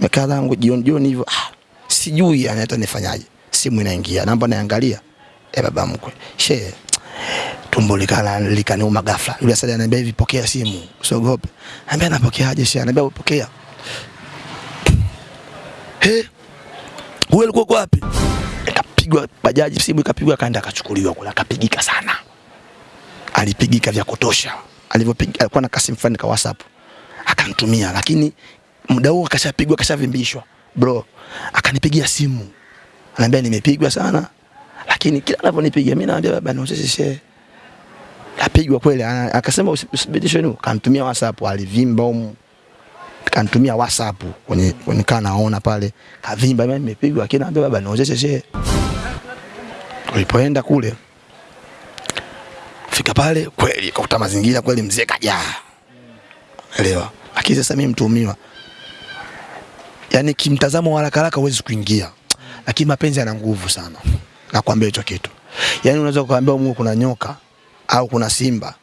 Mekaa zangu jioni jioni hivyo ah, sijui yani hata nifanyaje. Simu inaingia, namba naangalia. Eh, baba mkwe. She tumbo likana likaniuma ghafla. Yule asali ananiambia hivi pokea simu, usiogope. Anambia napokeaje she? Anambia upokea. He? Wewe ulikuwa wapi? Ikapigwa bajaji, simu ikapigwa, kaenda akachukuliwa kule, akapigika sana. Alipigika vya kutosha. Alivyopiga alikuwa na kasi mfano kwa WhatsApp. Akanitumia, lakini muda huo akashapigwa, akashavimbishwa. Bro, akanipigia simu. anambia nimepigwa sana. Lakini kila anavyonipigia mimi naambia baba ni usishe Kapigwa kweli, akasema usibitishwe nu Kanitumia WhatsApp, alivimba huko kanitumia WhatsApp kwenye kwenye kaa naona pale kavimba, mimi nimepigwa, lakini naambia baba niozeshe shehe. Ulipoenda kule fika pale kweli kakuta mazingira kweli, mzee kajaa, elewa. Lakini sasa mimi mtuhumiwa, yani kimtazamo haraka haraka huwezi kuingia, lakini mapenzi yana nguvu sana, nakwambia hicho kitu. Yani unaweza kuambia Mungu kuna nyoka au kuna simba,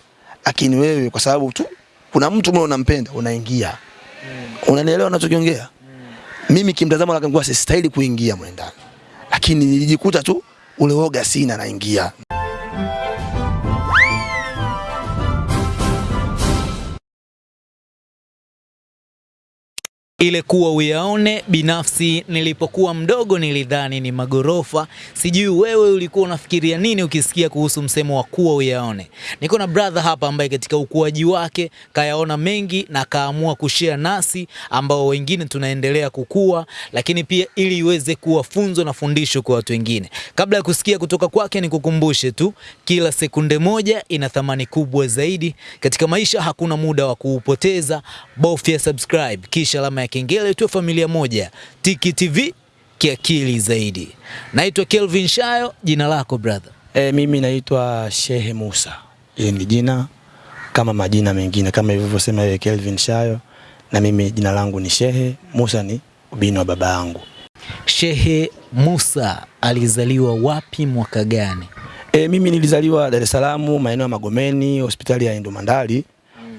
lakini wewe kwa sababu tu kuna mtu mwe unampenda unaingia. Mm. unanielewa unachokiongea mimi kimtazamo haraka nguvu sistahili kuingia mwendani, lakini nilijikuta tu ule woga sina naingia ile kuwa uyaone. Binafsi nilipokuwa mdogo nilidhani ni magorofa. Sijui wewe ulikuwa unafikiria nini ukisikia kuhusu msemo wa kuwa uyaone. Niko na brother hapa ambaye katika ukuaji wake kayaona mengi na kaamua kushare nasi ambao wengine tunaendelea kukua, lakini pia ili iweze kuwa funzo na fundisho kwa watu wengine. Kabla ya kusikia kutoka kwake, nikukumbushe tu, kila sekunde moja ina thamani kubwa zaidi katika maisha. Hakuna muda wa kuupoteza, bofya subscribe kisha alama ya kengele, tu familia moja. Tiki TV kiakili zaidi. Naitwa Kelvin Shayo, jina lako brother? e, mimi naitwa Shehe Musa ili ni jina kama majina mengine kama ilivyosema yeye Kelvin Shayo na mimi jina langu ni Shehe Musa ni ubini wa baba yangu Shehe Musa alizaliwa wapi mwaka gani? E, mimi nilizaliwa Dar es Salaam maeneo ya Magomeni, hospitali ya Indumandali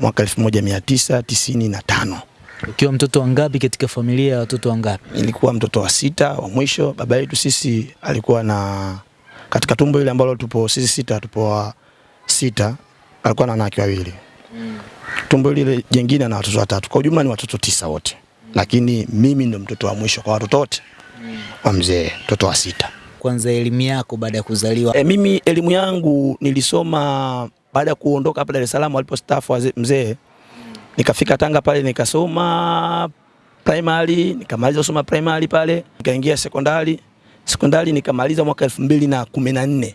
mwaka 1995. Ukiwa mtoto wa ngapi katika familia ya watoto wangapi? Nilikuwa mtoto wa sita wa mwisho. Baba yetu sisi alikuwa na katika tumbo ile ambalo tupo sisi sita, tupo wa sita, alikuwa na wanawake wawili. mm. Tumbo lile jingine na watoto watatu. Kwa ujumla ni watoto tisa wote, mm. lakini mimi ndo mtoto wa mwisho kwa watoto wote mm. wa mzee, mtoto wa sita. Kwanza elimu yako baada ya kuzaliwa. E, mimi elimu yangu nilisoma baada ya kuondoka hapa Dar es Salaam alipostaafu mzee, nikafika Tanga pale nikasoma primary, nikamaliza kusoma primary pale, nikaingia sekondari. Sekondari nikamaliza mwaka elfu mbili na kumi na nne.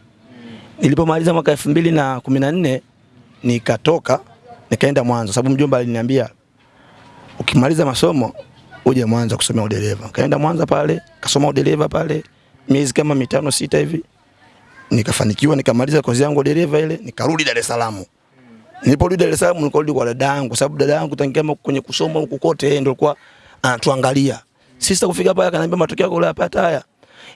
Nilipomaliza mwaka elfu mbili na kumi na nne nikatoka nikaenda Mwanza, sababu mjomba aliniambia ukimaliza masomo uje Mwanza kusomea udereva. Kaenda Mwanza pale, kasoma udereva pale miezi kama mitano sita hivi, nikafanikiwa nikamaliza kozi yangu udereva ile, nikarudi Dar es Salaam. Niliporudi Dar es Salaam nikarudi kwa dada yangu, kwa sababu dada yangu tangia kwenye kusoma huko kote yeye ndio alikuwa anatuangalia. Sisi kufika pale akaniambia matokeo yako unayapata haya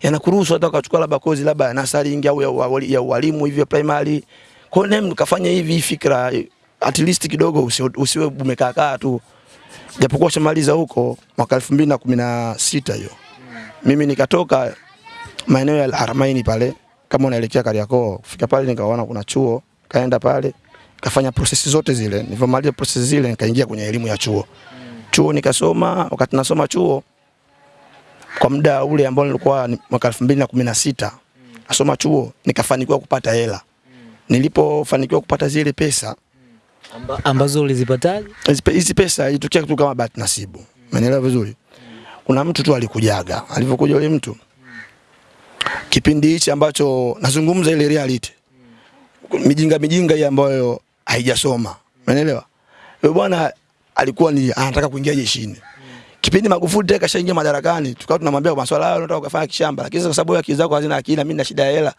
yanakuruhusu hata ukachukua labda kozi labda nasari au ya ualimu hivi ya primary. Kwa hiyo nikafanya hivi fikra at least kidogo usiwe, usiwe umekaa kaa tu. Japokuwa shamaliza huko mwaka 2016 hiyo. Mimi nikatoka maeneo ya Haramaini pale kama unaelekea Kariakoo, kufika pale nikaona kuna chuo, kaenda pale kafanya prosesi zote zile. Nilivyomaliza prosesi zile nikaingia kwenye elimu ya chuo. Chuo nikasoma, wakati nasoma chuo kwa muda ule ambao nilikuwa mwaka 2016 nasoma chuo nikafanikiwa kupata hela. Nilipofanikiwa kupata zile pesa, Amba, ambazo ulizipataje? hizi pesa ilitokea kitu kama bahati nasibu. Umeelewa vizuri? Kuna mtu tu alikujaga. Alivyokuja yule mtu kipindi hichi ambacho nazungumza ile reality. Mijinga mijinga hii ambayo haijasoma. Umeelewa? Yule bwana alikuwa ni anataka kuingia jeshini. Kipindi Magufuli tena kashaingia madarakani, tukawa tunamwambia kwa masuala hayo unataka kufanya kishamba, lakini sasa kwa sababu akili zako hazina akili na mimi na shida ya hela,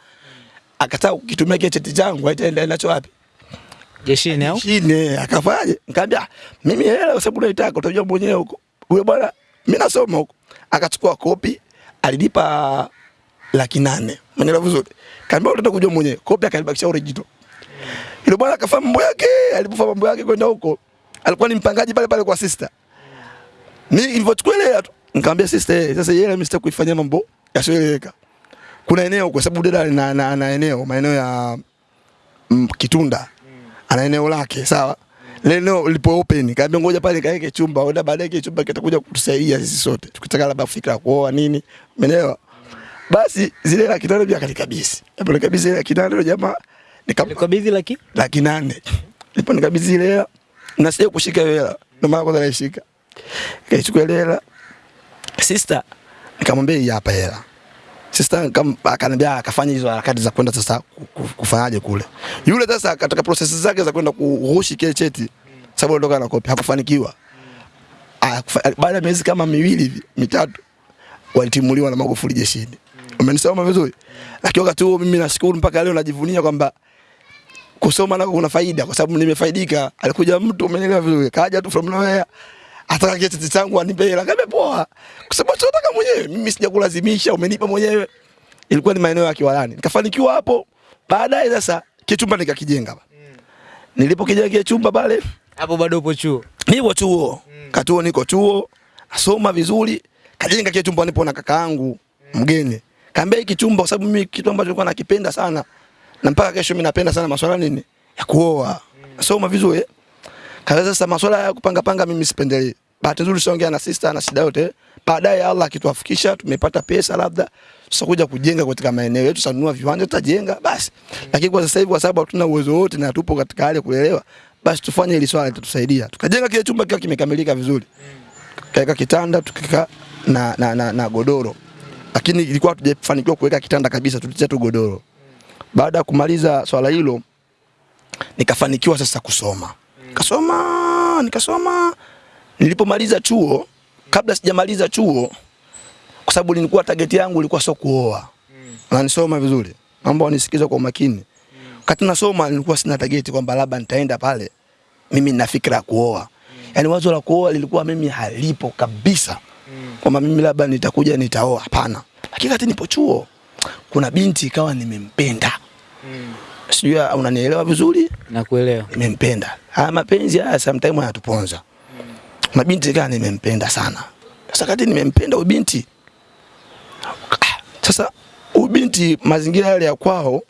akataka kukitumia kile cheti changu aitaenda nacho wapi? Jeshini au? Jeshini akafanya. Nikamwambia "Ah, mimi hela kwa sababu unaitaka utajua mwenyewe huko. Yule bwana mimi nasoma huko. Akachukua kopi, alinipa laki nane. Umeelewa vizuri? Kaambia kujua mwenyewe. Kopi akalibakisha original. Yule bwana akafanya mambo yake, alipofanya mambo yake kwenda huko. Alikuwa ni mpangaji pale pale kwa sister. Mimi nilivyochukua ile nikamwambia sister, eh, sasa yeye mimi kuifanyia mambo yasiyoeleweka. Kuna eneo kwa sababu dada ana, na, na eneo maeneo ya mm, Kitunda. Ana eneo lake, sawa? Leno lipo open. Kaambia ngoja pale kaeke chumba, oda baadaye kile chumba kitakuja kutusaidia sisi sote. Tukitaka labda fikra kuoa nini. Umeelewa? Basi zile la kitanda pia kanikabisi. Hapo kabisa ile kitanda ndio jamaa nikam Ulikabidhi laki? laki nane. Ndipo nikabidhi ile hela na sio kushika ile hela. Ndio maana kwanza naishika. Nikaichukua ile hela. Sister nikamwambia hii hapa hela. Sister akaniambia akafanya hizo harakati za kwenda sasa ku- ku- kufanyaje kule. Yule sasa katika process zake za kwenda kuhushi kile cheti sababu alitoka na kopi hakufanikiwa. Baada ya miezi kama miwili hivi mitatu walitimuliwa na Magufuli jeshini. Umenisoma vizuri? Lakini wakati huo mimi nashukuru mpaka leo najivunia kwamba kusoma nako kuna faida kwa sababu nimefaidika. Alikuja mtu umeelewa vizuri, kaja tu from nowhere ataka cheti changu anipe hela, kabe poa, kwa sababu tunataka mwenyewe. Mimi sijakulazimisha, umenipa mwenyewe. Ilikuwa ni maeneo ya Kiwalani, nikafanikiwa hapo. Baadaye sasa kichumba nikakijenga. Nilipokijenga kile chumba pale, Hapo bado upo chuo. nipo chuo katuo, niko chuo nasoma vizuri, kajenga kile chumba, nipo na kakaangu mgeni, kaambia hiki chumba, kwa sababu mimi kitu ambacho nilikuwa nakipenda sana na mpaka kesho mimi napenda sana masuala nini ya kuoa, nasoma vizuri. Kaweza sasa masuala ya kupanga panga mimi sipendelei. Bahati nzuri siongea na sister na shida yote. Baadaye Allah akituafikisha tumepata pesa labda tutakuja kujenga katika maeneo yetu, tutanunua viwanja tutajenga basi. Lakini kwa sasa hivi kwa sababu hatuna uwezo wote na tupo katika hali ya kulelewa, basi tufanye hili swala litatusaidia. Tukajenga kile chumba kikiwa kimekamilika vizuri. Kaweka kitanda tukika na, na, na, na godoro. Lakini ilikuwa hatujafanikiwa kuweka kitanda kabisa, tulitia tu godoro. Baada ya kumaliza swala hilo nikafanikiwa sasa kusoma. Kasoma, nikasoma. Nilipomaliza chuo, kabla sijamaliza chuo, kwa sababu nilikuwa target yangu ilikuwa sio kuoa. Unanisoma vizuri. Mambo wanisikiza kwa umakini. Wakati nasoma nilikuwa sina target kwamba labda nitaenda pale mimi nina fikra ya kuoa. Yaani wazo la kuoa lilikuwa mimi halipo kabisa. Kwamba mimi labda nitakuja nitaoa, hapana. Lakini wakati nipo chuo kuna binti ikawa nimempenda. Sijui unanielewa vizuri? Nakuelewa. nimempenda. Haya mapenzi haya sometimes yanatuponza. Mm. Mabinti gani nimempenda sana. Sasa kati nimempenda ubinti. Sasa ubinti mazingira yale ya kwao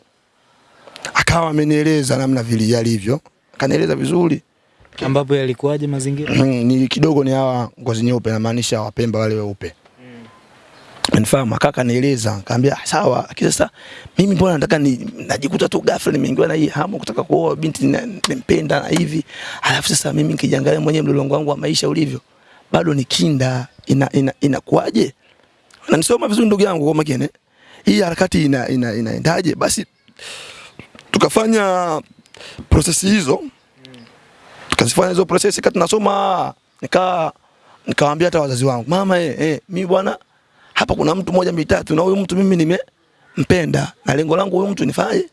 akawa amenieleza namna vile yalivyo. Akanieleza vizuri. Ambapo yalikuwaje mazingira? Mm, ni kidogo ni hawa ngozi nyeupe namaanisha wapemba wale weupe. Mnifahamu akaka nieleza, akaambia sawa, lakini sasa mimi mbona nataka ni najikuta tu ghafla nimeingiwa na hii hamu kutaka kuoa binti nimpenda na hivi. Alafu sasa mimi nikijiangalia mwenyewe mlolongo wangu wa maisha ulivyo, bado ni kinda inakuaje? ina ina ina Unanisoma vizuri ndugu yangu kwa makini. Hii harakati ina ina ina Basi tukafanya prosesi hizo tukazifanya hizo prosesi kati nasoma nika nikamwambia hata wazazi wangu mama eh, eh mimi bwana hapa kuna mtu moja mitatu na huyu mtu mimi nimempenda. Na lengo langu huyu mtu nifanye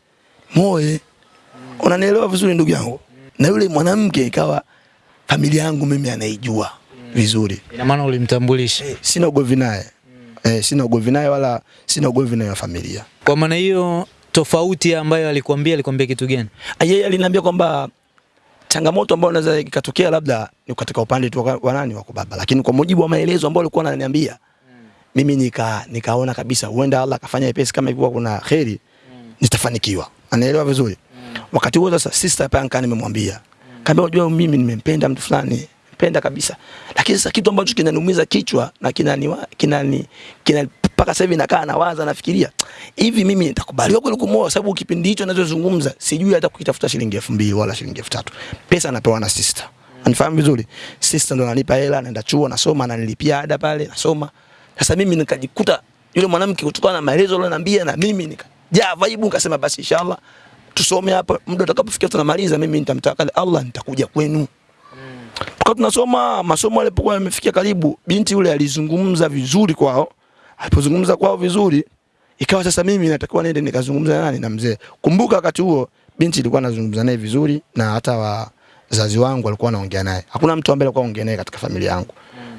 moe unanielewa vizuri ndugu yangu? Na yule mwanamke ikawa familia yangu mimi anaijua vizuri. Ina maana ulimtambulisha. eh, sina ugomvi naye. Eh, sina ugomvi naye wala sina ugomvi naye wa familia. Kwa maana hiyo tofauti ambayo alikwambia alikwambia kitu gani? Ah, yeye aliniambia kwamba changamoto ambayo inaweza ikatokea labda ni katika upande tu wa nani wa baba, lakini kwa mujibu wa maelezo ambayo alikuwa ananiambia mimi nika nikaona kabisa huenda Allah akafanya ipesi kama ilikuwa kuna kheri nitafanikiwa. Anaelewa vizuri. Wakati huo sasa sister pia nikaa nimemwambia. kambe unajua mimi nimempenda mtu fulani, mpenda kabisa. Lakini sasa kitu ambacho kinaniumiza kichwa na kinani kinani kina mpaka sasa hivi nakaa nawaza nafikiria hivi mimi nitakubaliwa kweli kumwoa sababu kipindi hicho ninachozungumza sijui hata kukitafuta shilingi 2000 wala shilingi 3000. Pesa napewa na sister. Anifahamu vizuri. Sister ndo ananipa hela, naenda chuo nasoma, ananilipia ada pale nasoma. Sasa mimi nikajikuta yule mwanamke kutokana na maelezo aliyoniambia na mimi nikajaa vibe nikasema basi inshallah tusome hapa muda utakapofikia tunamaliza mimi nitamtaka Allah nitakuja kwenu. Tukawa tunasoma masomo alipokuwa yamefikia karibu, binti yule alizungumza vizuri kwao. Alipozungumza kwao vizuri, ikawa sasa mimi natakiwa niende nikazungumza na nani na mzee. Kumbuka wakati huo binti ilikuwa anazungumza naye vizuri na hata wazazi wangu walikuwa wanaongea naye. Hakuna mtu ambaye alikuwa anaongea naye katika familia yangu.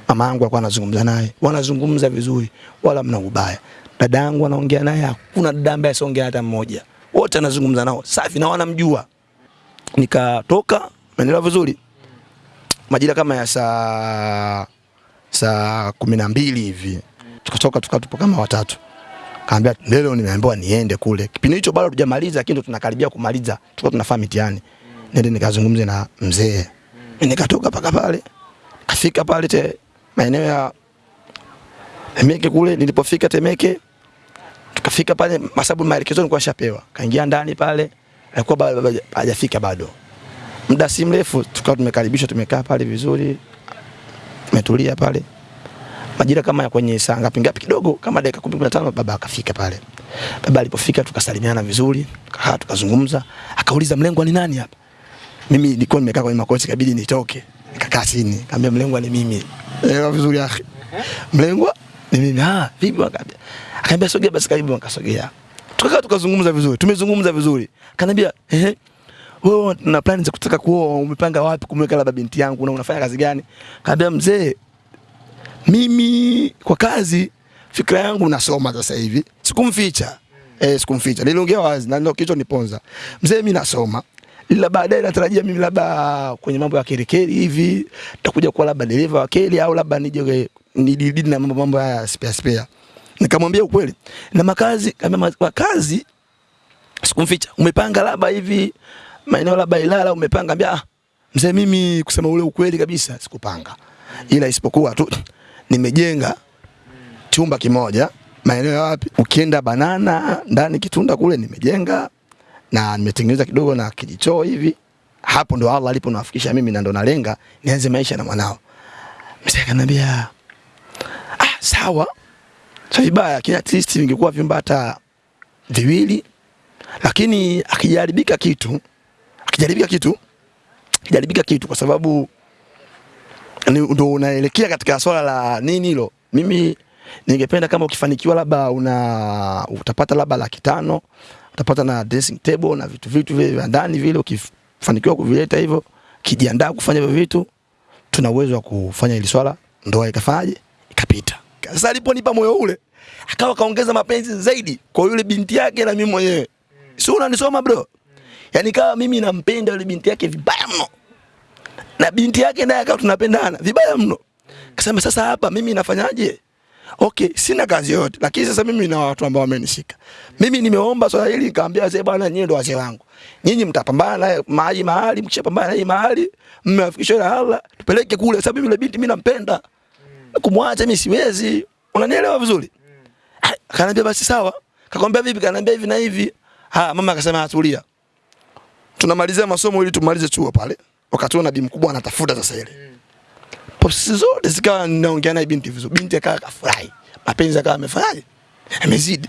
Mama yangu alikuwa anazungumza naye, wanazungumza vizuri, wala mna ubaya. Dada yangu anaongea naye, hakuna dada ambaye asiongea hata mmoja. Wote anazungumza nao safi na wanamjua. Nikatoka, naendelea vizuri? Majira kama ya saa saa kumi na mbili hivi tukatoka tukatupo kama watatu kaambia leo nimeambiwa niende kule kipindi hicho bado tujamaliza lakini tunakaribia kumaliza tulikuwa tunafanya mitihani nende nikazungumze na mzee nikatoka paka pale kafika pale te maeneo ya Temeke kule nilipofika Temeke tukafika pale masabu maelekezo nilikuwa nishapewa. Kaingia ndani pale alikuwa bado hajafika bado. Muda si mrefu tukawa tumekaribishwa tumekaa pale vizuri tumetulia pale. Majira kama ya kwenye saa ngapi ngapi kidogo kama dakika 10 15 baba akafika pale. Baba alipofika tukasalimiana vizuri tukakaa tukazungumza. Akauliza mlengwa ni nani hapa? Mimi nilikuwa nimekaa kwenye makochi kabidi nitoke nikakaa chini kaambia mlengwa ni mimi. Elewa vizuri akhi. Mlengwa ni mimi. Ah vipi? Akaambia akaambia sogea basi karibu akasogea tukakaa tukazungumza vizuri tumezungumza vizuri. Kaniambia, ehe wewe una plani za kutaka kuoa? Umepanga wapi kumweka labda binti yangu na unafanya kazi gani? Kaambia mzee mimi kwa kazi fikra yangu nasoma sasa hivi. Sikumficha. Eh sikumficha. Niliongea wazi na ndio kichwa niponza mzee mimi nasoma ila baadaye natarajia mimi labda kwenye mambo ya kerekeri hivi nitakuja kuwa labda dereva wa keli au labda nije nidididi na mambo mambo haya spare spare. Nikamwambia ukweli na makazi kama makazi sikumficha. Umepanga labda hivi maeneo labda Ilala umepanga ambia ah, mzee mimi kusema ule ukweli kabisa sikupanga. Ila isipokuwa tu nimejenga chumba kimoja maeneo ya wapi ukienda banana ndani kitunda kule nimejenga na nimetengeneza kidogo na kijichoo hivi. Hapo ndo Allah alipo nawafikisha mimi na ndo nalenga nianze maisha na mwanao. Mzee akaniambia ah sawa. Sio vibaya kila artist ningekuwa vyumba hata viwili. Lakini akijaribika kitu akijaribika kitu akijaribika kitu kwa sababu ndo unaelekea katika swala la nini hilo. Mimi ningependa kama ukifanikiwa labda una utapata labda laki tano utapata na dressing table na vitu vitu vile vya ndani vile ukifanikiwa kuvileta hivyo kijiandaa kufanya hivyo vitu tuna uwezo wa kufanya hili swala ndoa ikafanyaje? Ikapita. Sasa aliponipa moyo ule akawa kaongeza mapenzi zaidi kwa yule binti yake na mimi mwenyewe. Si unanisoma bro? Yani kawa mimi nampenda yule binti yake vibaya mno. Na binti yake naye akawa tunapendana vibaya mno. Kasema sasa hapa mimi nafanyaje? Okay, sina kazi yote, lakini sasa mimi na watu ambao wamenishika. Mimi nimeomba swala hili nikamwambia wazee, bwana, nyinyi ndo wazee wangu. Nyinyi mtapambana naye mahali mahali, mkishapambana naye mahali, mmewafikisha na Allah, tupeleke kule. Sababu mimi yule binti mimi nampenda. Kumwacha mimi siwezi. Unanielewa vizuri? Ah, Akaniambia basi sawa. Kakwambia vipi? Kaniambia hivi na hivi. Ah, mama akasema atulia. Tunamalizia masomo ili tumalize chuo pale. Wakati huo nabii mkubwa anatafuta sasa ile. Posi zote zikawa naongea naye binti vizuri. Binti akawa kafurahi. Mapenzi akawa amefanyaje? Amezidi.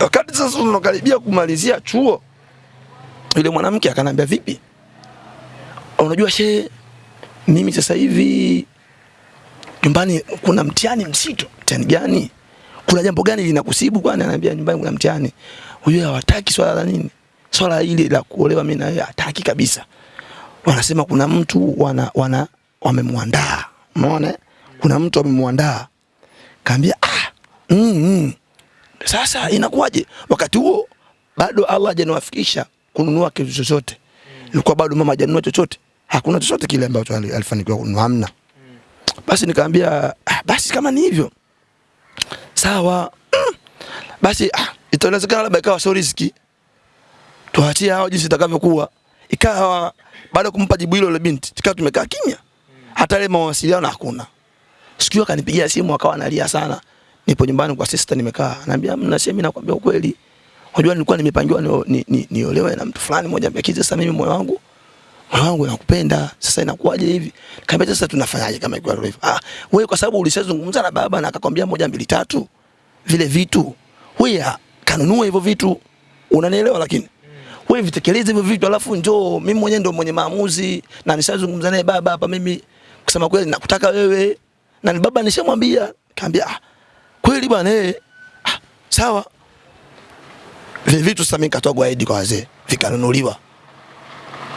Wakati sasa tunakaribia kumalizia chuo, yule mwanamke akanambia vipi? Unajua she, mimi sasa hivi nyumbani kuna mtihani mzito. Mtihani gani? Kuna jambo gani linakusibu kwani? Ananiambia nyumbani kuna mtihani. Huyo hawataki swala la nini? Swala hili la kuolewa mimi na yeye hataki kabisa. Wanasema kuna mtu wana, wana wamemwandaa. Umeona? Kuna mtu amemwandaa, Kaambia ah, mm, mm. Sasa inakuwaje? Wakati huo bado Allah hajaniwafikisha kununua kitu chochote. Ilikuwa bado mama hajanunua chochote. Hakuna chochote kile ambacho alifanikiwa kununua hamna. Basi nikaambia ah, basi kama ni hivyo sawa. Mm. Basi ah, itawezekana labda ikawa sio riziki. Tuachie hao jinsi itakavyokuwa. Ikawa baada ya kumpa jibu hilo ile binti, tukawa tumekaa kimya. Hata ile mawasiliano hakuna. Sikio akanipigia simu akawa analia sana. Nipo nyumbani kwa sister nimekaa. Anambia mna sema nakwambia ukweli. Unajua nilikuwa nimepangiwa niolewe ni, ni, niolewe na mtu fulani mmoja mbeki sasa mimi moyo wangu moyo wangu nakupenda sasa inakuwaje hivi Kambe sasa tunafanyaje kama iko hivyo ah wewe kwa sababu ulishazungumza na baba na akakwambia moja mbili tatu vile vitu wewe kanunua hivyo vitu unanielewa lakini wewe vitekeleze hivyo vitu alafu njoo mimi mwenyewe ndo mwenye maamuzi na nishazungumza naye baba hapa mimi kusema kweli nakutaka wewe. Na ni baba nishamwambia kaambia ah kweli bwana eh ah, sawa. Vile vitu sasa mimi nikatoa guide kwa wazee vikanunuliwa.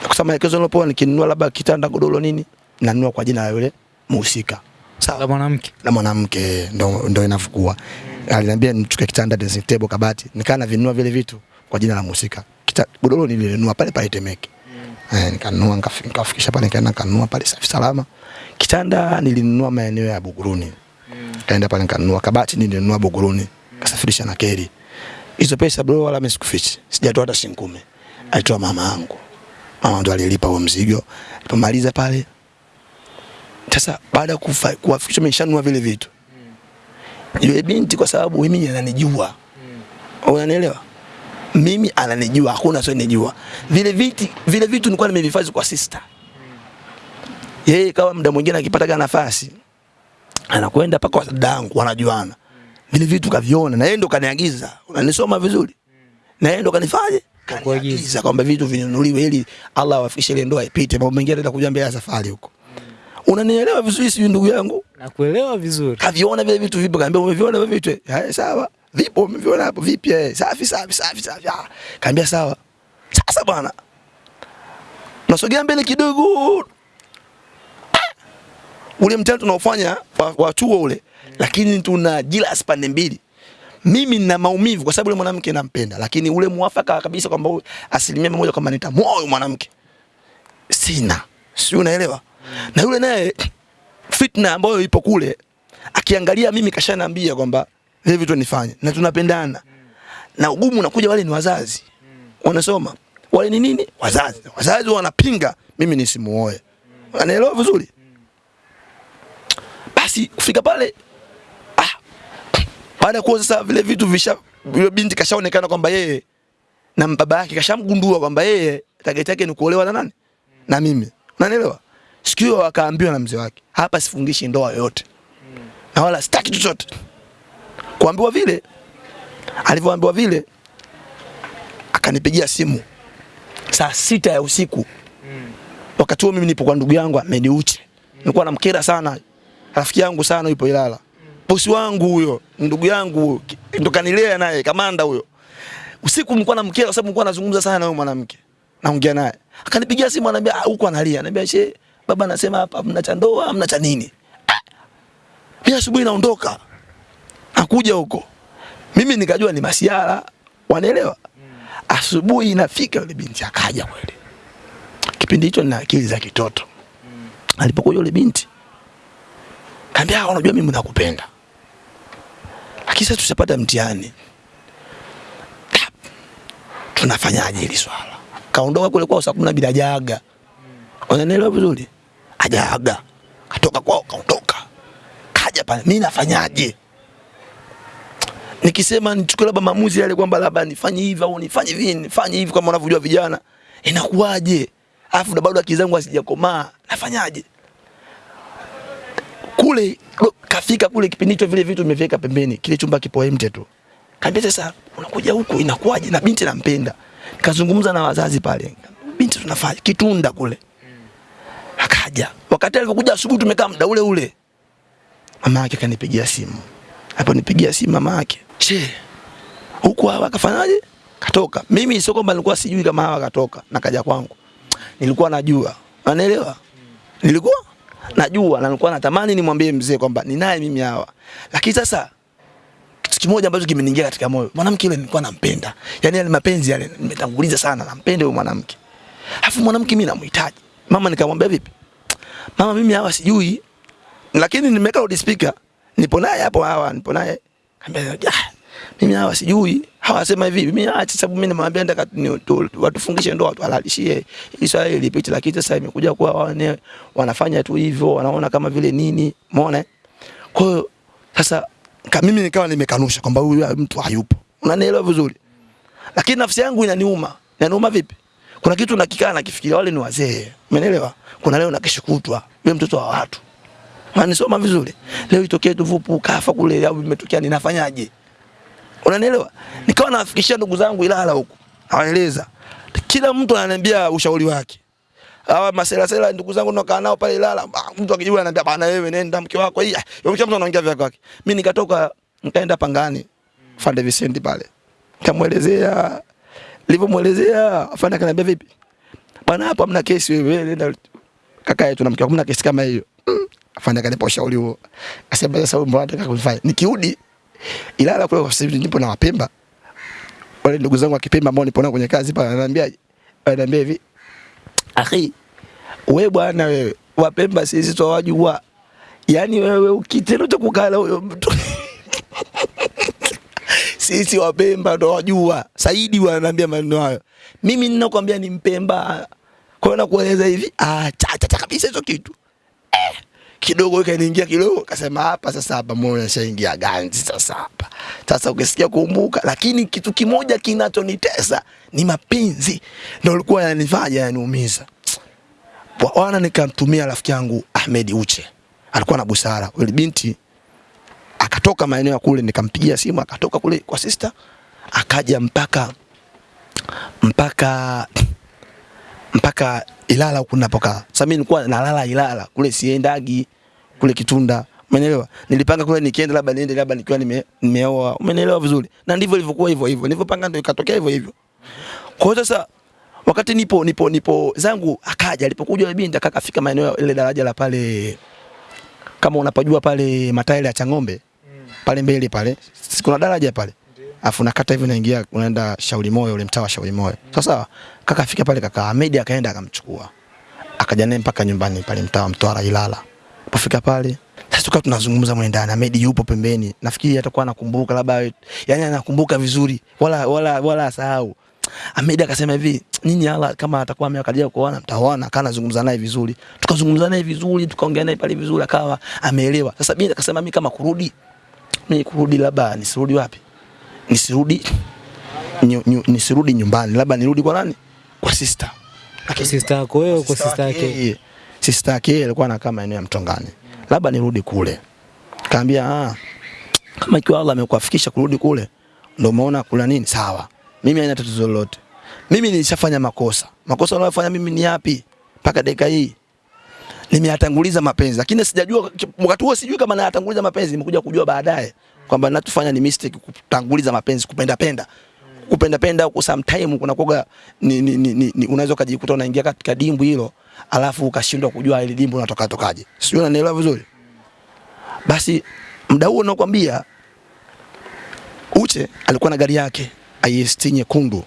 Kusema maelekezo nilopewa nikinunua labda kitanda godoro nini nanunua kwa jina la yule muhusika. La mwanamke. La mwanamke ndo, ndo inavyokuwa aliniambia nichukue kitanda dressing table kabati nikaa na vinunua vile vitu kwa jina la muhusika. Godoro nilinunua pale pale Temeke. Eh, nikanunua nikafikisha pale nikaenda nikanunua pale safi salama Kitanda nilinunua maeneo ya Buguruni. Mm. Kaenda pale nikanunua kabati nilinunua Buguruni. Kasafirisha na keri. Hizo pesa bro wala mimi sikufichi. Sijatoa hata shilingi 10. Mm. Alitoa mama yangu. Mama ndo alilipa huo mzigo. Alipomaliza pale sasa baada ya kuwafikisha nimeshanunua vile vitu. Yule binti kwa sababu mimi ananijua. Mm. Unanielewa? Mimi ananijua, hakuna sio asionijua. Vile viti vile vitu nilikuwa nimevihifadhi kwa sister. Yeye kama muda mwingine akipataga nafasi anakwenda paka kwa dadangu wanajuana. Vile vitu kaviona na yeye ndo kaniagiza. Unanisoma vizuri? Na yeye ndo kanifanye kaniagiza kwamba vitu vinunuliwe ili Allah awafikishe ile ndoa ipite. Mambo mengine ataenda ya safari huko. Unanielewa vizuri si ndugu yangu? Nakuelewa vizuri. kaviona vile vitu vipo, kaambia umeviona vile vitu? Haya, sawa. Vipo, umeviona hapo vipi? Eh, safi safi safi safi. Ah, kaambia sawa. Sasa bwana, nasogea mbele kidogo. Ule mtihani tunaofanya wa, chuo ule, lakini tuna jilas pande mbili. Mimi nina maumivu kwa sababu yule mwanamke nampenda, lakini ule muafaka kabisa kwamba asilimia mia moja kwamba nitamwoa huyu mwanamke sina, si unaelewa? Na yule naye fitna ambayo ipo kule, akiangalia mimi kashaniambia kwamba hivi vitu nifanye na tunapendana, na ugumu unakuja, wale ni wazazi wanasoma, wale ni nini? Wazazi. Wazazi wanapinga mimi nisimuoe, anaelewa vizuri. Basi kufika pale ah, baada ya kuwa sasa vile vitu visha, yule binti kashaonekana kwamba yeye na baba yake kashamgundua kwamba yeye target yake ni kuolewa na nani? Na mimi. Unanielewa? Siku hiyo akaambiwa na mzee wake, hapa sifungishi ndoa yoyote. Na wala sitaki chochote. Kuambiwa vile alivyoambiwa vile akanipigia simu saa sita ya usiku. Wakati huo mimi nipo kwa ndugu yangu ameniuche Nilikuwa namkera sana. Rafiki yangu sana yupo Ilala. Bosi wangu huyo, ndugu yangu ndo kanilea naye kamanda huyo. Usiku nilikuwa na mkeo, sababu nilikuwa nazungumza sana na huyo mwanamke. Naongea naye. Akanipigia simu ananiambia "Ah, huko analia. Ananiambia she baba anasema hapa hamna cha ndoa, hamna cha nini. Ah! Mimi asubuhi naondoka. Nakuja huko. Mimi nikajua ni masiara. Wanaelewa? Asubuhi inafika yule binti akaja kweli. Kipindi hicho nina akili za kitoto. Alipokuja yule binti kaambia, unajua mimi nakupenda. Lakini sasa tushapata mtihani. Tunafanyaje hili swala? Kaondoka kule kwao saa kumi na mbili hajaaga. Unanielewa vizuri? Hajaaga. Katoka kwao kaondoka. Kaja pale, mimi nafanyaje? Nikisema nichukue labda maamuzi yale kwamba labda nifanye hivi au nifanye hivi, nifanye hivi kama unavyojua vijana, inakuwaje? Alafu bado akili zangu hazijakomaa, nafanyaje? Kule kafika kule kipindi hicho vile vitu nimeviweka pembeni, kile chumba kipo empty tu. Kaambia sasa unakuja huku inakuwaje? Na binti nampenda. Nikazungumza na wazazi pale. Binti tunafanya kitunda kule. Akaja. Wakati alipokuja asubuhi tumekaa muda ule ule. Mama yake kanipigia simu. Hapo nipigia simu mama yake. Che. Huku hawa kafanyaje? Katoka. Mimi sio kwamba nilikuwa sijui kama hawa katoka na kaja kwangu. Nilikuwa najua. Unaelewa? Nilikuwa najua na nilikuwa natamani nimwambie mzee kwamba ninaye mimi hawa. Lakini sasa kitu kimoja ambacho kimeniingia katika moyo, mwanamke yule nilikuwa nampenda. Yaani yale mapenzi yale nimetanguliza sana, nampenda yule mwanamke. Alafu mwanamke mimi namhitaji. Mama nikamwambia vipi? Mama mimi hawa sijui. Lakini nimeweka loudspeaker. Nipo naye hapo hawa, nipo naye. Kaambia, "Ah, mimi hawa sijui." Hawa sema hivi, mimi acha sababu mimi nimwambia ndaka watufungishe ndoa tuhalalishie. Israeli hili lakini sasa imekuja kuwa wao wanafanya tu hivyo, wanaona kama vile nini, umeona? Kwa hiyo sasa ka, mimi nikawa nimekanusha kwamba huyu mtu hayupo. Unanielewa vizuri? Lakini nafsi yangu inaniuma. Inaniuma vipi? Kuna kitu nakikaa nakifikiria, wale ni wazee. Umeelewa? Kuna leo na kesho kutwa. Yule mtoto wa watu. Unanisoma vizuri? Leo itokee tuvupu kafa kule au imetokea ninafanyaje? Unanielewa? Nikawa nafikishia ndugu zangu Ilala huko. Hawaeleza. Kila mtu ananiambia ushauri wake. Hawa masela sela ndugu zangu nakaa nao pale Ilala, ah, mtu akijua ananiambia bana wewe nenda mke wako hii. Yule mtu anaongea vya kwake. Mimi nikatoka nikaenda Pangani. Fande Vincent pale. Kamuelezea nilivyomwelezea afanya akaniambia vipi? Bana, hapo hamna kesi wewe nenda kaka yetu na mke wako hamna kesi kama hiyo. Afanya kanipa akanipa ushauri huo. Akasema sasa mbona unataka kunifanya? Nikirudi Ilala kule kwa sababu nipo na Wapemba. Wale ndugu zangu wa Kipemba ambao nipo nao kwenye kazi pale ananiambia ananiambia hivi. Akhi wewe bwana wewe Wapemba sisi twawajua. Yaani wewe ukitendo cha kukala huyo mtu sisi Wapemba ndo wajua. Saidi wananiambia maneno hayo. Mimi ninakwambia ni Mpemba. Kwa hiyo nakueleza hivi, ah, cha cha kabisa hizo kitu. Eh, kidogo ikaniingia kidogo, kasema hapa sasa, hapa mbona nishaingia ganzi sasa hapa. Sasa ukisikia kumbuka, lakini kitu kimoja kinachonitesa ni mapenzi, ndio ulikuwa yanifanya yaniumiza. Wa- Wana nikamtumia rafiki yangu Ahmed Uche, alikuwa na busara. Yule binti akatoka maeneo ya kule, nikampigia simu, akatoka kule kwa sister, akaja mpaka mpaka mpaka Ilala huku ninapokaa. Sasa mimi nilikuwa nalala Ilala kule, siendagi kule Kitunda, umeelewa? Nilipanga kule nikienda labda niende labda nikiwa nime, nimeoa, umeelewa vizuri? Na ndivyo ilivyokuwa hivyo hivyo, nilivyopanga ndio ikatokea hivyo hivyo. Kwa hiyo sasa wakati nipo nipo nipo zangu akaja, alipokuja yule binti akafika maeneo ile daraja la pale, kama unapojua pale matairi ya Chang'ombe pale mbele pale, kuna daraja pale afu nakata hivi naingia unaenda Shauri Moyo, ule mtaa wa Shauri Moyo. Sasa kaka afika pale, kaka Ahmed akaenda akamchukua, akaja naye mpaka nyumbani pale mtaa wa Mtwara Ilala. Pofika pale sasa tukawa tunazungumza mwe ndani, Ahmed yupo pembeni, nafikiri atakuwa anakumbuka labda, yani anakumbuka vizuri, wala wala wala asahau. Ahmed akasema hivi, nyinyi hala kama atakuwa amekalia kuoana mtaoana, kana nazungumza naye vizuri. Tukazungumza naye vizuri, tukaongea naye pale vizuri, akawa ameelewa. Sasa mimi akasema mimi kama kurudi, mimi kurudi labda nisirudi wapi? Nisirudi nyu, nyu, nisirudi nyumbani, labda nirudi kwa nani? Kwa sister. Lakini sister yako wewe, kwa sister yake. Sister yake alikuwa alikuwa anakaa maeneo ya Mtongani, labda nirudi kule. Kaambia ah, kama ikiwa Allah amekuafikisha kurudi kule, ndio umeona kula nini, sawa. Mimi haina tatizo lolote. Mimi nilishafanya makosa. Makosa niliyofanya mimi ni yapi? Mpaka dakika hii nimeyatanguliza mapenzi, lakini sijajua wakati huo, sijui kama nayatanguliza mapenzi. Nimekuja kujua baadaye kwamba natufanya ni mistake, kutanguliza mapenzi, kupenda penda. Kupenda penda huko, sometime kuna koga ni, ni, ni, ni, ni unaweza ukajikuta unaingia katika dimbu hilo, alafu ukashindwa kujua ile dimbu unatoka tokaje, sijui unanielewa vizuri. Basi mda huo nakwambia, Uche alikuwa na gari yake IST nyekundu,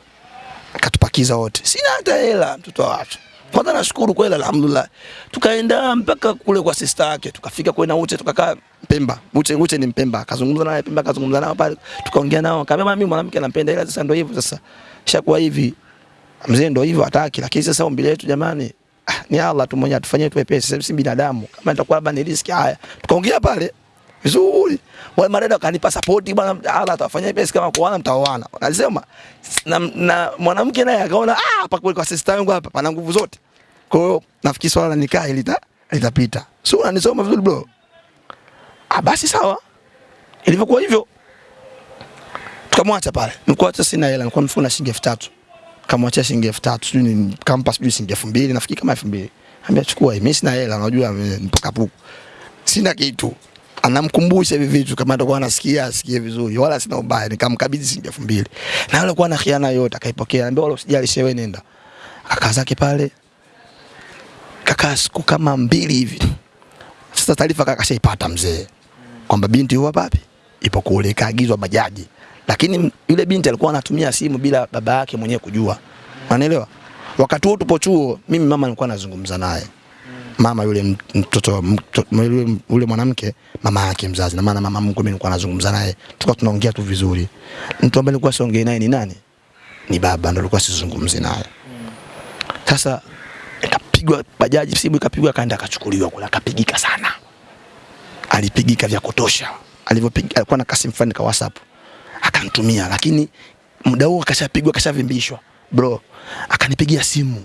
akatupakiza wote, sina hata hela, mtoto wa watu kwanza nashukuru kweli, alhamdulillah. Tukaenda mpaka kule kwa sister yake, tukafika kule na Uche, tukakaa Pemba. Uche, Uche ni Mpemba, akazungumza naye Pemba, akazungumza nao pale, tukaongea nao, akamwambia mimi mwanamke nampenda, ila sasa ndio hivyo sasa, shakuwa hivi mzee, ndio hivyo hataki, lakini sasa ombi letu jamani, ah, ni Allah tu mwenyewe atufanyie tuwepesi, sisi si binadamu, kama itakuwa labda ni riski. Haya, tukaongea pale vizuri, wale madada wakanipa support, bwana Allah atawafanyia pesa kama kuoana mtaoana. Alisema na, na mwanamke naye akaona ah, hapa kweli kwa sister yangu hapa pana nguvu zote. Kwa hiyo nafikiri swala la nikaa lita litapita. Sio unanisoma vizuri bro? Ah, basi sawa. Ilivyokuwa hivyo tukamwacha pale. Nilikuwa hata sina hela, nilikuwa mfuko na shilingi 3000. Kamwachia shilingi 3000, sijui ni kampa sijui shilingi 2000, nafikiri kama 2000. Ambia chukua hii, mimi sina hela, unajua nipo kapuku. Sina kitu. Anamkumbusha hivi vitu kama atakuwa anasikia asikie vizuri, wala sina ubaya. Nikamkabidhi shilingi 2000. Na yule alikuwa na khiana yote, akaipokea. Anambia wala usijali, shewe nenda. Akakaa zake pale kakaa siku kama mbili hivi. Sasa taarifa kaka kashaipata mzee kwamba binti huwa wapi, ipo kule, kaagizwa bajaji, lakini yule binti alikuwa anatumia simu bila baba yake mwenyewe kujua, unaelewa? Wakati huo tupo chuo, mimi mama nilikuwa nazungumza naye mama yule mtoto yule, yule mwanamke mama yake mzazi, na maana mama mkwe mimi nilikuwa nazungumza naye, tulikuwa tunaongea tu vizuri. Mtu ambaye nilikuwa siongei naye ni nani? Ni baba, ndo nilikuwa sizungumzi naye. Sasa ikapigwa bajaji, simu ikapigwa, akaenda akachukuliwa kule, akapigika sana, alipigika vya kutosha. Alivyopiga alikuwa na kasi mfani kwa WhatsApp akanitumia, lakini muda huo akashapigwa, akashavimbishwa bro. Akanipigia simu,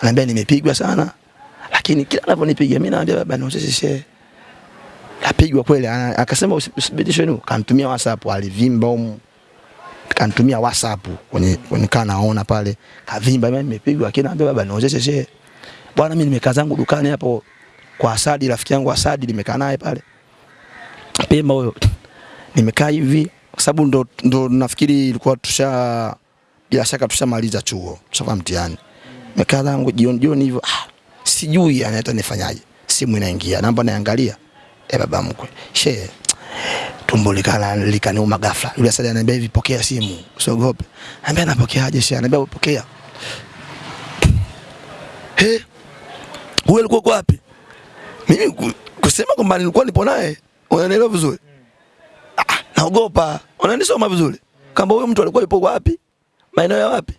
ananiambia nimepigwa sana, lakini kila anavyonipigia mimi naambia baba, niozeshe kapigwa kweli. Akasema usi- usibidishwe nini, kanitumia WhatsApp, alivimba um kanitumia WhatsApp kwenye kwenye naona pale kavimba, mimi nimepigwa, kina naambia baba, na usisi share. bwana, mimi nimekaa zangu dukani hapo kwa Asadi, rafiki yangu Asadi, nimekaa naye pale Pemba huyo, nimekaa hivi kwa sababu ndo, ndo nafikiri ilikuwa tusha bila shaka tushamaliza chuo, tushafanya mtihani. Nimekaa zangu jioni jioni hivyo, ah, sijui yani nifanyaje. Simu inaingia, namba naangalia, eh, baba mkwe shehe tumbo likala likaniuma ghafla. Yule asali ananiambia hivi, pokea simu, usiogope. Anambia napokeaje shehe? Anambia pokea. He, wewe ulikuwa wapi? mimi kusema kwamba nilikuwa nipo naye, unanielewa vizuri? Ah, naogopa. Unanisoma vizuri? Kama huyo mtu alikuwa yupo wapi? Maeneo ya wapi?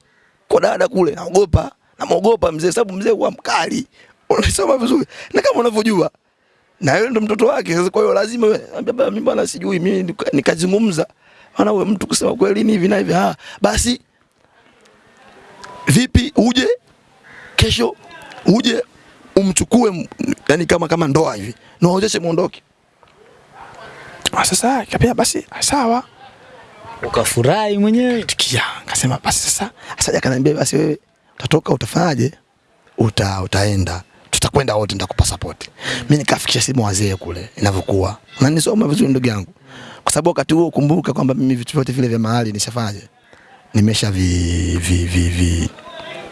Kwa dada kule, naogopa. Namuogopa mzee sababu mzee huwa mkali. unasoma vizuri? Na kama unavyojua na yeye ndo mtoto wake. Sasa kwa hiyo lazima baba, mimi bwana sijui, mimi nikazungumza. Maana wewe mtu kusema kweli ni hivi na hivi. Ah, basi vipi uje kesho uje umchukue yani kama kama ndoa hivi niwaozeshe muondoke. Ah, Sasa kapia basi sawa Ukafurahi mwenyewe. tikia, akasema basi sasa. Sasa akaniambia basi wewe utatoka utafanyaje? Uta utaenda tutakwenda wote, nitakupa support. Mimi nikafikisha simu wazee kule inavyokuwa. Unanisoma vizuri ndugu yangu, kwa sababu wakati huo kumbuka kwamba mimi vitu vyote vile vya mahali nishafanyaje, nimesha vi, vi, vi, vi,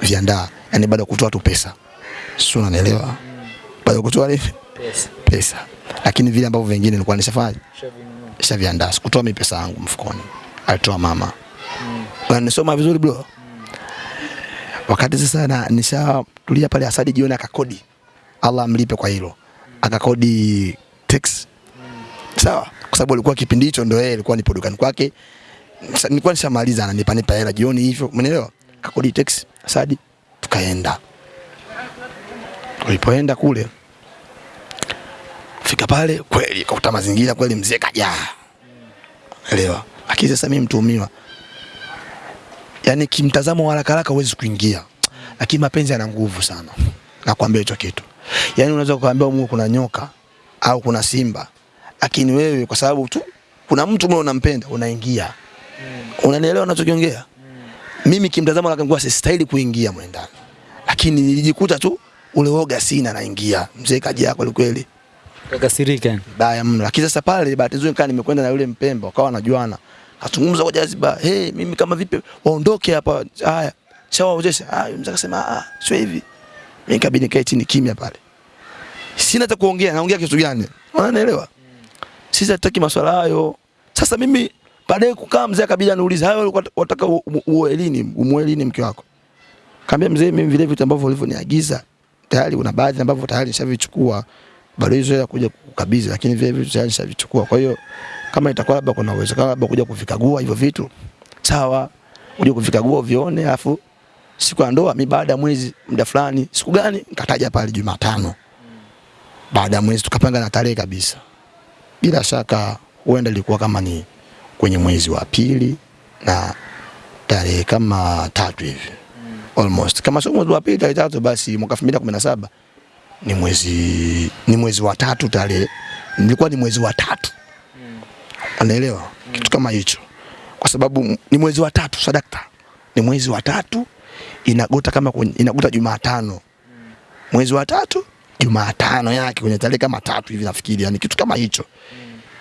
viandaa, yani baada kutoa tu pesa, sio, unanielewa? Baada kutoa nini Pesa. pesa, lakini vile ambavyo vingine nilikuwa nishafanya nishaviandaa, sikutoa mimi pesa yangu mfukoni, alitoa mama. Unanisoma vizuri bro? Wakati sasa na nishatulia pale, Asadi jioni akakodi, Allah amlipe kwa hilo, akakodi tax sawa, kwa sababu alikuwa kipindi hicho ndo yeye alikuwa nipo dukani kwake, nilikuwa nishamaliza ananipa nipa hela jioni hivyo, umeelewa? Akakodi tax Asadi, tukaenda. Tulipoenda kule fika pale kweli kakuta mazingira kweli, mzee kajaa, elewa. Lakini sasa mimi mtuhumiwa, yani kimtazamo haraka haraka huwezi kuingia, lakini mapenzi yana nguvu sana, nakwambia hicho kitu. Yani unaweza kuambia Mungu kuna nyoka au kuna simba, lakini wewe kwa sababu tu kuna mtu mwe unampenda unaingia. Unanielewa nachokiongea? Mimi kimtazamo haraka nguvu sistahili kuingia mwendani, lakini nilijikuta tu ule woga sina, naingia. Mzee kaja kweli kweli Kakasirika. yani. baya mno. Lakini sasa pale bahati nzuri kaa nimekwenda na yule Mpemba, akawa wanajuana, kazungumza kwa jaziba, hey, mimi kama vipi waondoke hapa, haya shawaozesha. Ah, mzee akasema ah, sio hivi. Mimi nikabidi nikae chini kimya pale, sina hata kuongea. Naongea kitu gani? Unanielewa? Sisi hatutaki maswala hayo. Sasa mimi baadaye kukaa, mzee akabidi aniulize, hayo walikuwa u- uoe lini, umuoe lini mke wako? Kaambia mzee, mimi vile vitu ambavyo ulivyoniagiza tayari una baadhi ambavyo tayari nishavichukua, bado hizo ya kuja kukabidhi, lakini vile vitu tayari nishavichukua. Kwa hiyo kama itakuwa labda kuna uwezekano labda kuja kuvikagua hivyo vitu, sawa, uje kuvikagua uvione, afu siku ya ndoa, mi baada ya mwezi muda fulani, siku gani nikataja pale Jumatano, baada ya mwezi tukapanga na tarehe kabisa. Bila shaka huenda ilikuwa kama ni kwenye mwezi wa pili na tarehe kama tatu hivi. Almost. Kama sio mwezi wa pili tarehe tatu basi mwaka 2017 ni mwezi ni mwezi wa tatu tarehe nilikuwa ni mwezi wa tatu anaelewa kitu kama hicho. Kwa sababu ni mwezi wa tatu sadakta ni mwezi wa tatu inagota kama kwenye, inagota Jumatano. Mwezi wa tatu Jumatano yake kwenye tarehe kama tatu hivi nafikiri yani kitu kama hicho.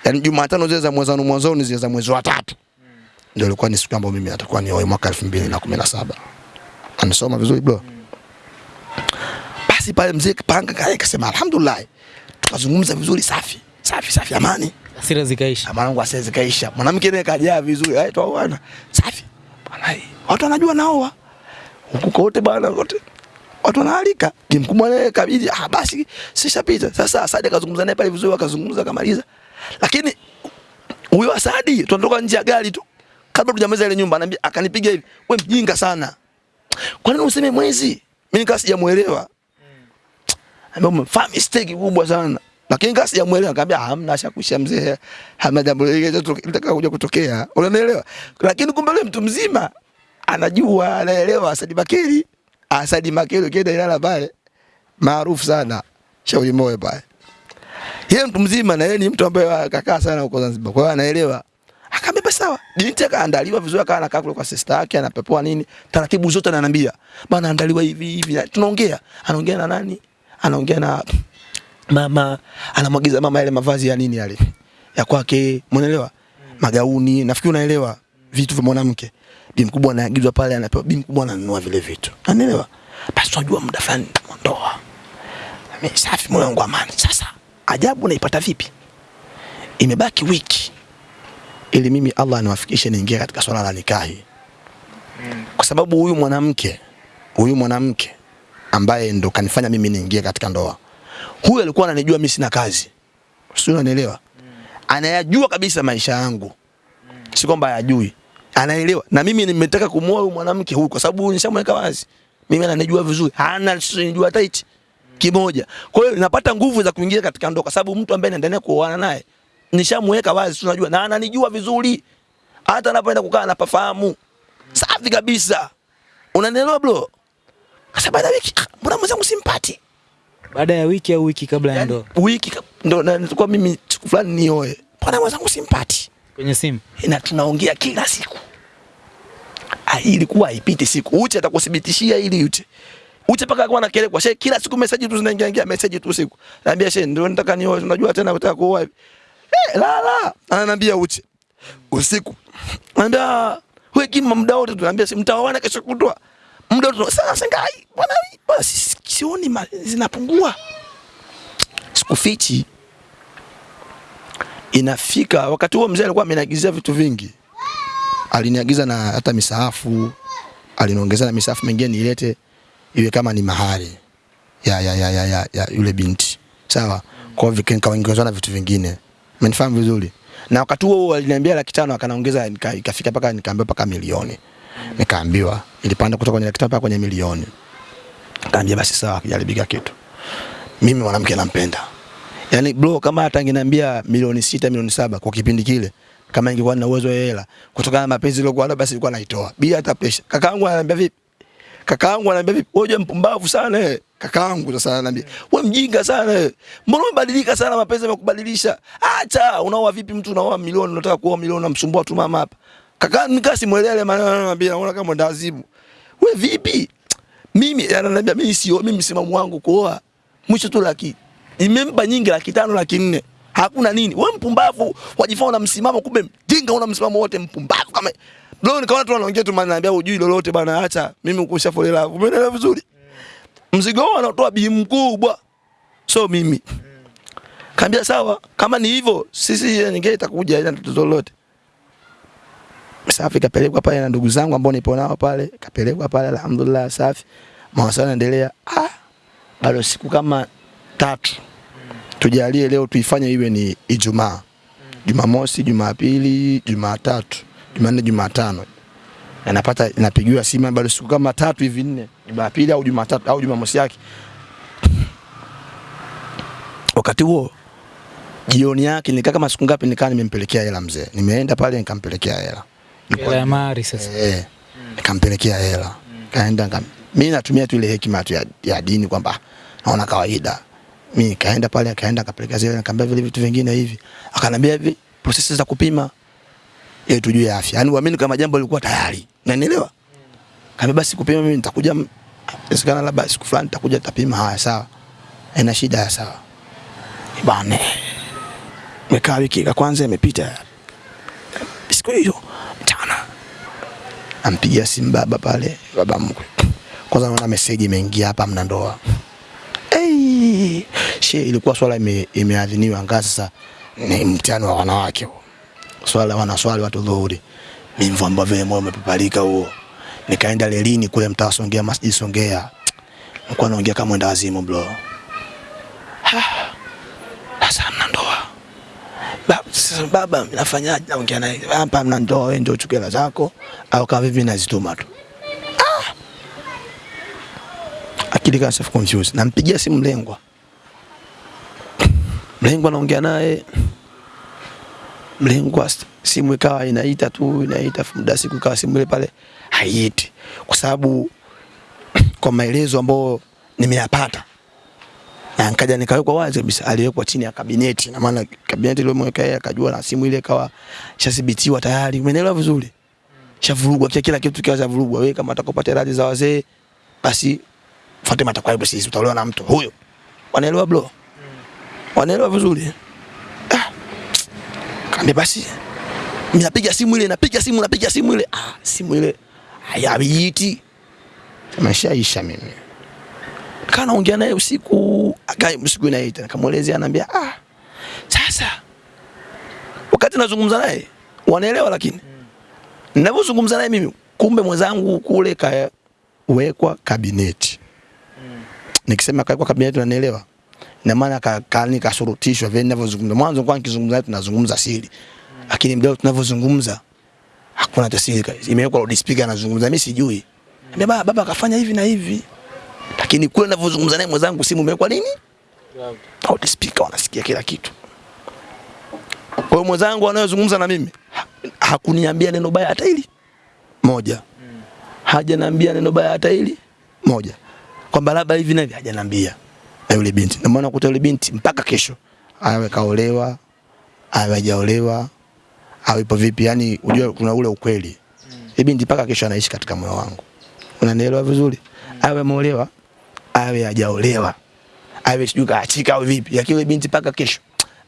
Yani Jumatano zile za mwanzoni mwanzoni zile za mwezi wa tatu. Ndio ilikuwa ni siku ambayo mimi natakuwa nioe mwaka 2017 anasoma vizuri bro. Basi pale mzee panga kasema alhamdulillah, tukazungumza vizuri, safi safi safi, amani. Hasira zikaisha. Mwanangu hasira zikaisha. mwanamke naye kajaa vizuri, Hai toa bwana. safi bwana, hii, watu wanajua naoa huku kote bwana, kote watu wanaalika. Kimkubwa naye kabidi, ah, basi sishapita. Sasa Asadi akazungumza naye pale vizuri, akazungumza akamaliza, lakini huyo Asadi tunatoka nje ya gari tu, kabla tujamaliza ile nyumba, ananiambia akanipiga hivi, wewe mjinga sana kwa nini useme mwezi? Mimi nikaa sijamuelewa. Ambia umefanya mistake kubwa sana. Lakini nikaa sijamuelewa, nikamwambia hamna shakusha mzee. Hamna jambo lile litaka kuja kutokea. Unanielewa? Lakini kumbe yule mtu mzima anajua, anaelewa Asadi Makeri. Asadi Makeri ukienda Ilala pale maarufu sana. Shauri moyo pale. Yeye mtu mzima na yeye ni mtu ambaye kakaa sana huko Zanzibar. Kwa hiyo anaelewa. Akamwambia sawa. Binti akaandaliwa vizuri, akawa anakaa kule kwa sister yake, anapepoa nini, taratibu zote ananiambia, bana andaliwa hivi hivi. Na Tunaongea, anaongea na nani? Anaongea na mama, anamwagiza mama yale mavazi ya nini yale ya kwake, umeelewa? Magauni, nafikiri unaelewa vitu vya mwanamke. Bi mkubwa anaagizwa pale, anapewa bi mkubwa ananunua vile vitu, unaelewa? Basi unajua muda fulani nitamondoa. Mimi safi, moyo wangu amani. Sasa ajabu naipata vipi? Imebaki wiki ili mimi Allah aniwafikishe niingie katika swala la nikahi, kwa sababu huyu mwanamke huyu mwanamke ambaye ndo kanifanya mimi niingie katika ndoa huyu alikuwa ananijua mimi sina kazi. Sio unanielewa? Anayajua kabisa maisha yangu. Si kwamba hayajui. Anaelewa. Na mimi nimetaka kumuoa huyu mwanamke huyu kwa sababu nishamweka wazi. Mimi ananijua vizuri. Hana nijua hata hichi kimoja. Kwa hiyo napata nguvu za kuingia katika ndoa kwa sababu mtu ambaye naendelea kuoana naye nishamweka wazi, tunajua na ananijua vizuri. Hata anapoenda kukaa anapafahamu. Safi kabisa. Unanielewa bro? Sasa baada ya wiki, ah, mbona mwenzangu simpati? Baada ya wiki au wiki kabla ya Yani, ndoa wiki ndo na- nilikuwa mimi siku fulani nioe. Bwana mwenzangu simpati? kwenye simu? Na tunaongea kila siku. Ah, ilikuwa haipiti siku. Uche atakuthibitishia ili Uche. Uche paka alikuwa anakelekwa. She kila siku message tu zinaingia ingia message tu siku. Naambia she ndio nataka nioe, unajua tena nataka kuoa. hivi. Eh, la la. Ananiambia Uche. Usiku. Ananiambia wewe kima muda wote tunaambia si mtaoana kesho kutwa. Muda wote sasa sengai. Bwana bwana si- sioni zinapungua. Sikufichi. Inafika wakati huo mzee alikuwa ameniagizia vitu vingi. Aliniagiza na hata misahafu, aliniongezea na misahafu mingine nilete iwe kama ni mahari ya, ya, ya, ya, ya, ya yule binti sawa. Kwa hivyo nikaongezwa na vitu vingine, umenifahamu vizuri. Na wakati huo aliniambia laki tano akanaongeza, ikafika paka nikaambiwa mpaka milioni, nikaambiwa ilipanda kutoka kwenye laki kwenye milioni. Kaambia basi sawa, kijaribika kitu. Mimi mwanamke nampenda, yaani bro, kama hata angeniambia milioni sita milioni saba kwa kipindi kile kama ingekuwa na uwezo wa hela kutokana na mapenzi niliokuwa nayo basi nilikuwa naitoa bila hata pressure. Kakaangu ananiambia vipi? Kakaangu ananiambia vipi? Wewe mpumbavu sana eh. Kakaangu sasa ananiambia, wewe mjinga sana eh. Mbona umebadilika sana mapenzi yamekubadilisha? Acha, unaoa vipi mtu unaoa milioni unataka kuoa milioni unamsumbua tu mama hapa. Kaka nika simuelewe maneno ananiambia unaona kama ndazibu. Wewe vipi? Mimi ananiambia mimi sio mimi msimamo wangu kuoa mwisho tu laki. Nimempa nyingi laki tano laki nne. Hakuna nini. Wewe mpumbavu wajifanya una msimamo kumbe mjinga una msimamo wote mpumbavu kama Bro nikaona tu wanaongea tu mananiambia hujui lolote bana acha mimi ukusha fole love. Umeelewa vizuri? Mzigo wao anatoa bi mkubwa. So mimi. Kaambia sawa kama ni hivyo sisi ninge itakuja ina tatizo lolote. Safi kapelekwa pale na ndugu zangu ambao nipo nao pale, kapelekwa pale alhamdulillah safi. Mawasiliano yanaendelea. Ah, bado siku kama tatu. Tujalie leo tuifanye iwe ni Ijumaa. Jumamosi, Jumapili, Jumatatu, Jumanne, Jumatano. anapata inapigiwa napigiwa simu bado siku kama tatu hivi nne. Jumapili au Jumatatu au Jumamosi yake. Wakati huo jioni yake nikaa kama siku ngapi nikaa nimempelekea hela mzee. Nimeenda pale nikampelekea hela. Hela ya mahari sasa. Eh, nikampelekea hela. Kaenda kam... mimi natumia tu ile hekima tu ya, ya dini kwamba naona kawaida. Mimi kaenda pale akaenda akapeleka zile nikamwambia vile vitu vingine hivi. Akanambia hivi prosesi za kupima ili tujue afya. Yaani uamini kama jambo lilikuwa tayari. Unanielewa? Kama basi kupima mimi nitakuja inawezekana labda siku fulani nitakuja tapima haya sawa. Ina shida ya sawa. Bana. Mekaa wiki ya kwanza imepita. Siku hiyo ampigia simu baba pale, baba mkwe. Kwanza naona meseji imeingia hapa, mna ndoa. Hey, she ilikuwa swala ime, imeadhiniwa ngazi sasa ni mtihani wa wanawake huo. Swala wanaswali watu dhuhuri. Mimi mvamba vile moyo umepapalika huo. Nikaenda lelini kule mtaa Songea, Masjid Songea. Nilikuwa naongea kama mwenda wazimu bro. Sasa mna ndoa. Sasa baba nafanyaje? Naongea naye hapa, mna ndoa, wewe ndio uchukue zako au kama vipi nazituma tu. Ah! Akili kama self confused. Nampigia simu mlengwa. Mlengwa naongea naye. Mlengwa simu ikawa inaita tu inaita muda siku ikawa simu ile pale haiiti kwa sababu kwa maelezo ambayo nimeyapata nikaja nikawekwa wazi kabisa, aliwekwa chini ya kabineti, na maana kabineti ile mweka yeye akajua, na simu ile ikawa shathibitiwa tayari, umeelewa vizuri, shavurugwa kila kila kitu kiwa shavurugwa. Wewe kama utakopata radhi za wazee, basi fuate matakwa hapo, sisi, utaolewa na mtu. Huyo. Wanaelewa bro, wanaelewa vizuri. Ah, kaambia basi, mimi napiga simu ile, napiga simu, napiga simu ile, ah, simu ile hayaiti, isha mimi kaa naongea naye usiku. Akai usiku inaita nikamwelezea ananiambia ah sasa wakati nazungumza naye wanaelewa lakini. Ninavyozungumza naye mimi kumbe mwenzangu kule kawekwa kabineti. Nikisema kawekwa kabineti unanielewa? Na maana ka, ka, kasurutishwa vile ninavyozungumza. Mwanzo kwa nikizungumza naye tunazungumza siri, lakini mdao tunavyozungumza hakuna hata siri, imewekwa loudspeaker anazungumza, mimi sijui. Baba, baba kafanya hivi na hivi, lakini kule ninavyozungumza naye mwenzangu simu imewekwa nini? Loudspeaker, wanasikia kila kitu. Kwa hiyo mwenzangu anayozungumza na mimi ha- hakuniambia neno baya hata hili moja, hajaniambia neno baya hata hili moja, kwamba labda hivi na hivi, hajaniambia na yule binti. Ndio maana kuta yule binti mpaka kesho awe kaolewa, awe hajaolewa, awe ipo vipi, yani unajua kuna ule ukweli. Yule binti mpaka kesho anaishi katika moyo wangu, unanielewa vizuri? Awe ameolewa, awe hajaolewa, awe sijui kaachika au vipi, lakini binti mpaka kesho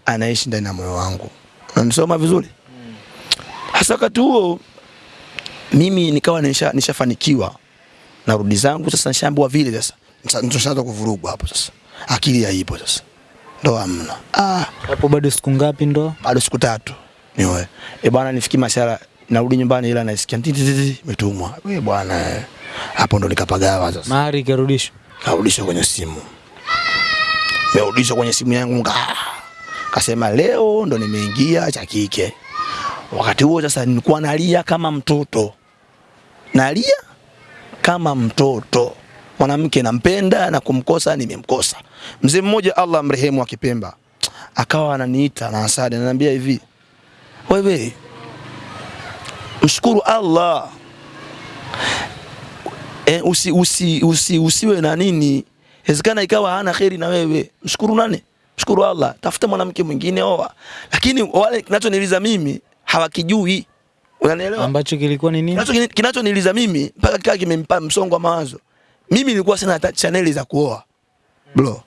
anaishi ndani ya moyo wangu. Unanisoma vizuri? Hasa wakati huo mimi nikawa nisha, nishafanikiwa narudi zangu sasa, nishaambiwa vile sasa, nishaanza kuvurugwa hapo sasa, akili haipo sasa, ndo amna. Ah, Hapo bado siku ngapi ndo? bado siku tatu niwe E bwana, nifiki mashara, narudi nyumbani, ila naisikia titi imetumwa. We bwana, eh. hapo ndo nikapagawa sasa, Mahari ikarudishwa. Karudishwa kwenye simu, Meulisha kwenye simu yangu nga kasema leo ndo nimeingia cha kike. Wakati huo sasa nilikuwa nalia kama mtoto, nalia kama mtoto. Mwanamke nampenda na kumkosa nimemkosa. Mzee mmoja Allah mrehemu akipemba Kipemba akawa ananiita na Asadi ananiambia hivi, wewe mshukuru Allah e, usi, usi, usi, usiwe na nini, inawezekana ikawa hana kheri na wewe. Mshukuru nani? Mshukuru Allah, tafuta mwanamke mwingine oa. Lakini wale kinachoniliza mimi hawakijui, unanielewa? Ambacho kilikuwa ni nini? Kinacho kinachoniliza mimi mpaka kikawa kimempa msongo wa mawazo. Mimi nilikuwa sina hata chaneli za kuoa. Bro.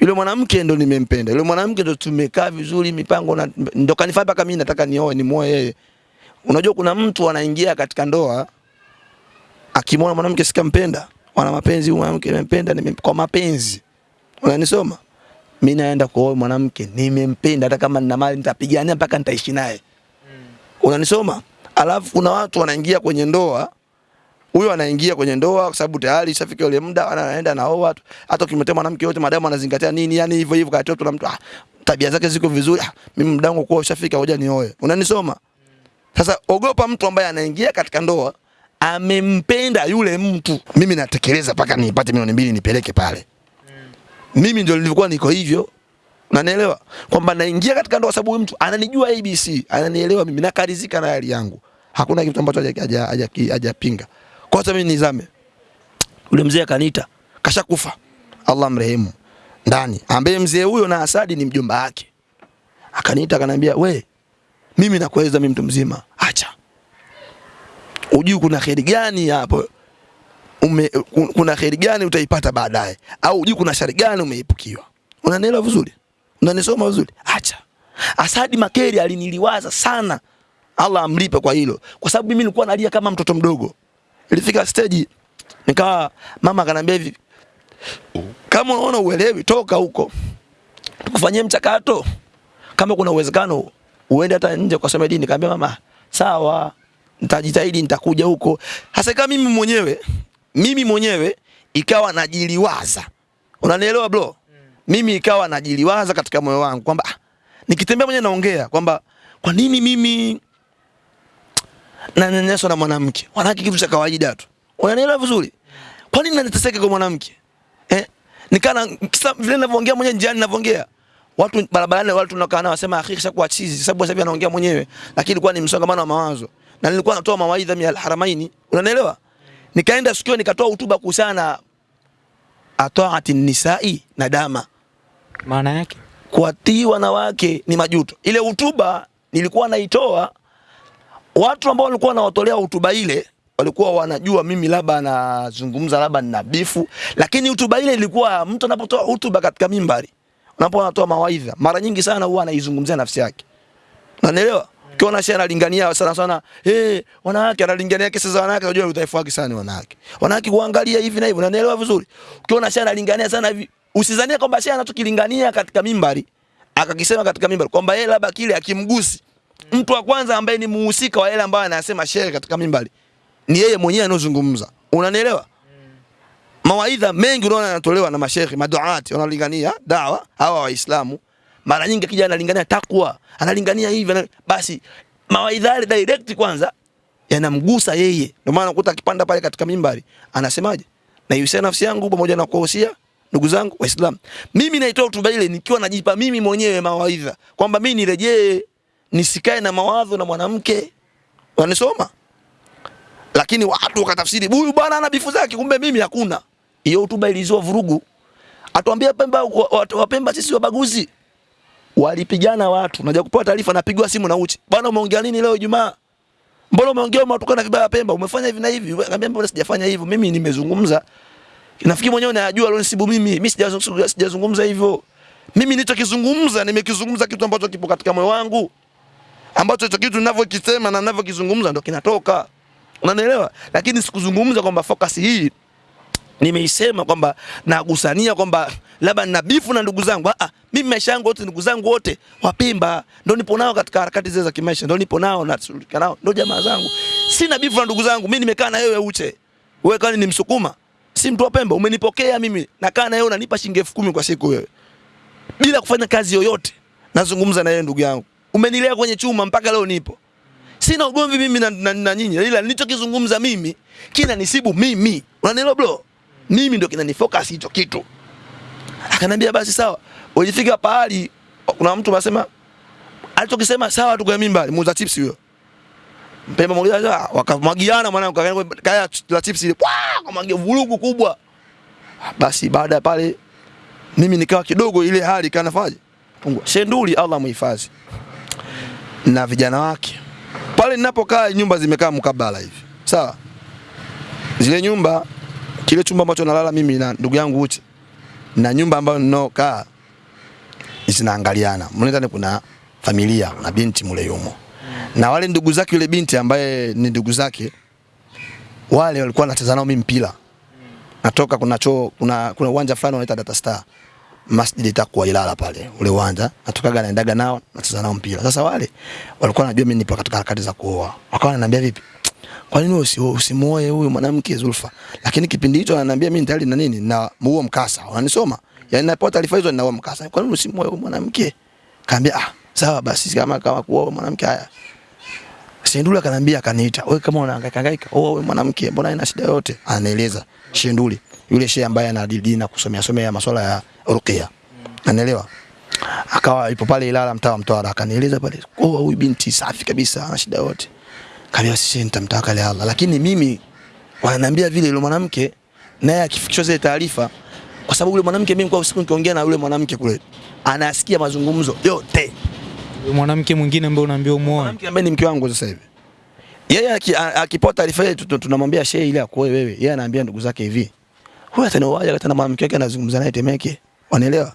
Yule mwanamke ndo nimempenda. Yule mwanamke ndo tumekaa vizuri mipango na ndo kanifanya mpaka mimi nataka nioe nimuoe yeye. Unajua kuna mtu anaingia katika ndoa akimwona mwanamke sikampenda, wana mapenzi huyu mwanamke nimempenda nime, kwa mapenzi. Unanisoma? Mimi naenda kuoa mwanamke nimempenda hata kama nina mali nitapigania mpaka nitaishi naye. Unanisoma? Alafu kuna watu wanaingia kwenye ndoa huyo anaingia kwenye ndoa kwa sababu tayari ishafika ule muda anaenda na watu. Hata ukimletea mwanamke yote madamu anazingatia nini, yani hivyo hivyo kati na mtu ah, tabia zake ziko vizuri. Ah, mimi muda wangu kwa ushafika, ngoja nioe. Unanisoma? Sasa ogopa mtu ambaye anaingia katika ndoa amempenda yule mtu. Mimi natekeleza mpaka nipate milioni mbili nipeleke pale. Mimi ndio nilikuwa niko hivyo. Unanielewa? Kwamba naingia katika ndoa sababu mtu ananijua ABC, ananielewa mimi nakarizika na hali yangu. Hakuna kitu ambacho haja- haja- haja- hajapinga. Kwa sababu mimi nizame. yule mzee akaniita, kashakufa. Allah mrehemu. Ndani. Ambaye mzee huyo na Asadi ni mjomba wake. Akaniita akaniambia, "We, mimi nakueleza mimi mtu mzima, acha. Ujui kuna kheri gani hapo? Ume, kuna kheri gani utaipata baadaye? Au ujui kuna shari gani umeepukiwa. Unanielewa vizuri? Unanisoma vizuri? Acha. Asadi Makeri aliniliwaza sana. Allah amlipe kwa hilo. Kwa sababu mimi nilikuwa nalia kama mtoto mdogo. Ilifika stage nikawa mama akanambia hivi, kama unaona uelewi, toka huko tukufanyie mchakato, kama kuna uwezekano uende hata nje ukasome dini. Nikamwambia mama, sawa, nitajitahidi, nitakuja huko. Hasa kama mimi mwenyewe mimi mwenyewe ikawa najiliwaza, unanielewa bro? Mimi ikawa najiliwaza katika moyo wangu kwamba ah, nikitembea mwenyewe naongea kwamba kwa nini mimi nanyanyaswa na mwanamke? Wanawake kitu cha kawaida tu, unanielewa vizuri? Kwa nini nateseka kwa mwanamke eh? Nikana kisa vile ninavyoongea mwenyewe njiani ninavyoongea watu barabarani, watu tunakaa nao wasema akhi kisha chizi, sababu sasa hivi anaongea mwenyewe, lakini kwa ni msongamano wa mawazo, na nilikuwa natoa mawaidha ya alharamaini, unanielewa? Nikaenda sikio nikatoa hotuba kuhusiana na ataati nisai na dama Maana yake kuwatii wanawake ni majuto. Ile hotuba nilikuwa naitoa, watu ambao walikuwa wanawatolea hotuba ile walikuwa wanajua mimi labda nazungumza labda nina bifu, lakini hotuba ile ilikuwa mtu anapotoa hotuba katika mimbari, unapokuwa anatoa mawaidha, mara nyingi sana huwa anaizungumzia nafsi yake, unanielewa? Ukiona shehe analingania sana sana, eh, wanawake analingania kesi za wanawake, unajua udhaifu wake sana wanawake. Wanawake kuangalia hivi na hivi, unanielewa vizuri? Ukiona shehe analingania sana hivi, usizania kwamba shehe anachokilingania katika mimbari akakisema katika mimbari kwamba yeye labda kile akimgusi mtu wa kwanza ambaye ni muhusika wa yale ambayo anasema shehe katika mimbari ni yeye mwenyewe anozungumza. Unanielewa? mawaidha mengi unaona yanatolewa na mashehe maduati wanalingania dawa hawa waislamu mara nyingi akija analingania takwa analingania hivi basi mawaidha direct kwanza yanamgusa yeye ndio maana ukuta akipanda pale katika mimbari anasemaje naihusia nafsi yangu pamoja na kuwahusia ndugu zangu waislamu mimi naitoa hotuba ile nikiwa najipa mimi mwenyewe mawaidha kwamba mimi nirejee nisikae na mawazo na mwanamke wanisoma lakini watu wakatafsiri huyu bwana ana bifu zake, kumbe mimi hakuna. Hiyo hotuba ilizua vurugu. Atuambia Pemba, wa- watu wa Pemba sisi wabaguzi. Walipigana watu, naja kupewa taarifa, napigwa simu na uchi, bwana, umeongea nini leo Ijumaa? Mbona umeongea umetukana vibaya Pemba? Umefanya hivi na hivi? Akaniambia mbona sijafanya hivyo, mimi nimezungumza. Nafikiri mwenyewe najua alionisibu mimi, mimi sijazungumza hivyo. Mimi nilichokizungumza nimekizungumza kitu ambacho kipo katika moyo wangu ambacho hicho kitu ninavyokisema na ninavyokizungumza ndo kinatoka. Unanielewa? Lakini sikuzungumza kwamba focus hii nimeisema kwamba nagusania kwamba labda nina bifu na ndugu zangu. Ah, mimi maisha yangu wote ndugu zangu wote Wapemba ndo nipo nao katika harakati zile za kimaisha, ndo nipo nao na shirika nao, ndo jamaa zangu. Sina bifu na ndugu zangu. Mimi nimekaa na wewe Uche, wewe kani ni Msukuma, si mtu wa Pemba, umenipokea mimi, nakaa na wewe, unanipa shilingi elfu kumi kwa siku wewe, bila kufanya kazi yoyote. Nazungumza na wewe ndugu yangu, umenilea kwenye chuma mpaka leo nipo sina ugomvi mimi na, na, na nyinyi, ila nilichokizungumza mimi kina nisibu mimi, unanielewa bro? Mimi ndio kinanifocus hicho kitu. Akanambia basi sawa, ulifika pahali kuna mtu anasema alichokisema sawa tu kwa mimba, muuza chips huyo. Mpemba mmoja wakamwagiana mwanangu, kaya kaya la chips ile, kwa kamwagia vurugu kubwa. Basi baada ya pale mimi nikawa kidogo ile hali kanafaje pungua. Shenduli Allah muhifadhi. Na vijana wake. Pale ninapokaa nyumba zimekaa mkabala hivi. Sawa? Zile nyumba kile chumba ambacho nalala mimi na ndugu yangu Uche na nyumba ambayo ninaokaa zinaangaliana mle ndani kuna familia na binti mule yumo. Na wale ndugu zake yule binti ambaye ni ndugu zake wale walikuwa wanacheza nao mimi mpira. Natoka kuna choo kuna kuna uwanja fulani wanaita Data Star. Masjid itakuwa Ilala pale ule uwanja. Natokaga naendaga nao nacheza nao mpira. Sasa wale walikuwa wanajua mimi nipo katika harakati za kuoa, wakawa wananiambia vipi, kwa nini usi, usimuoe huyu mwanamke Zulfa? Lakini kipindi hicho ananiambia mimi tayari na nini na muo mkasa, unanisoma yani, napo taarifa hizo na huo mkasa, kwa nini usimuoe huyu mwanamke? Kaambia ah, sawa basi, kama kama kuoa mwanamke haya Shenduli akanambia akaniita, wewe kama unahangaika hangaika, oh wewe mwanamke, mbona ina shida yote? Anaeleza Shenduli, yule shehe ambaye anadili na kusomea somea masuala ya ruqya. Anaelewa? Akawa ipo pale Ilala mtaa wa Mtwara, akanieleza pale, oh huyu binti safi kabisa, ana shida yote. Kaambia sisi nitamtaka Allah, lakini mimi wananiambia vile yule mwanamke naye akifikishwa zile taarifa kwa sababu yule mwanamke mimi kwa usiku nikiongea na yule mwanamke kule anasikia mazungumzo yote Yule mwanamke mwingine ambaye unaambia umuoe. mwanamke ambaye ni mke wangu sasa hivi. Yeye aki- akipata taarifa ile tu- tu- tunamwambia shehe ile akoe wewe. Yeye anaambia ndugu zake hivi. Huyu atanaoaje hata na mwanamke wake anazungumza naye Temeke. Wanaelewa?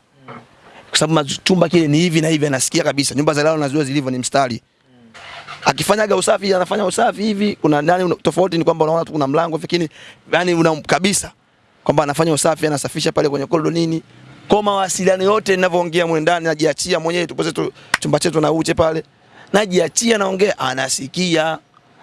Kwa sababu chumba kile ni hivi na hivi anasikia kabisa. Nyumba za leo nazijua zilivyo ni mstari. Akifanyaga usafi anafanya usafi hivi kuna nani tofauti ni kwamba unaona tu kuna mlango lakini yani una kabisa kwamba anafanya usafi anasafisha pale kwenye korido nini. Kwa mawasiliano yote ninavyoongea mwe ndani najiachia mwenyewe tupo zetu chumba chetu na uche pale. Najiachia naongea anasikia.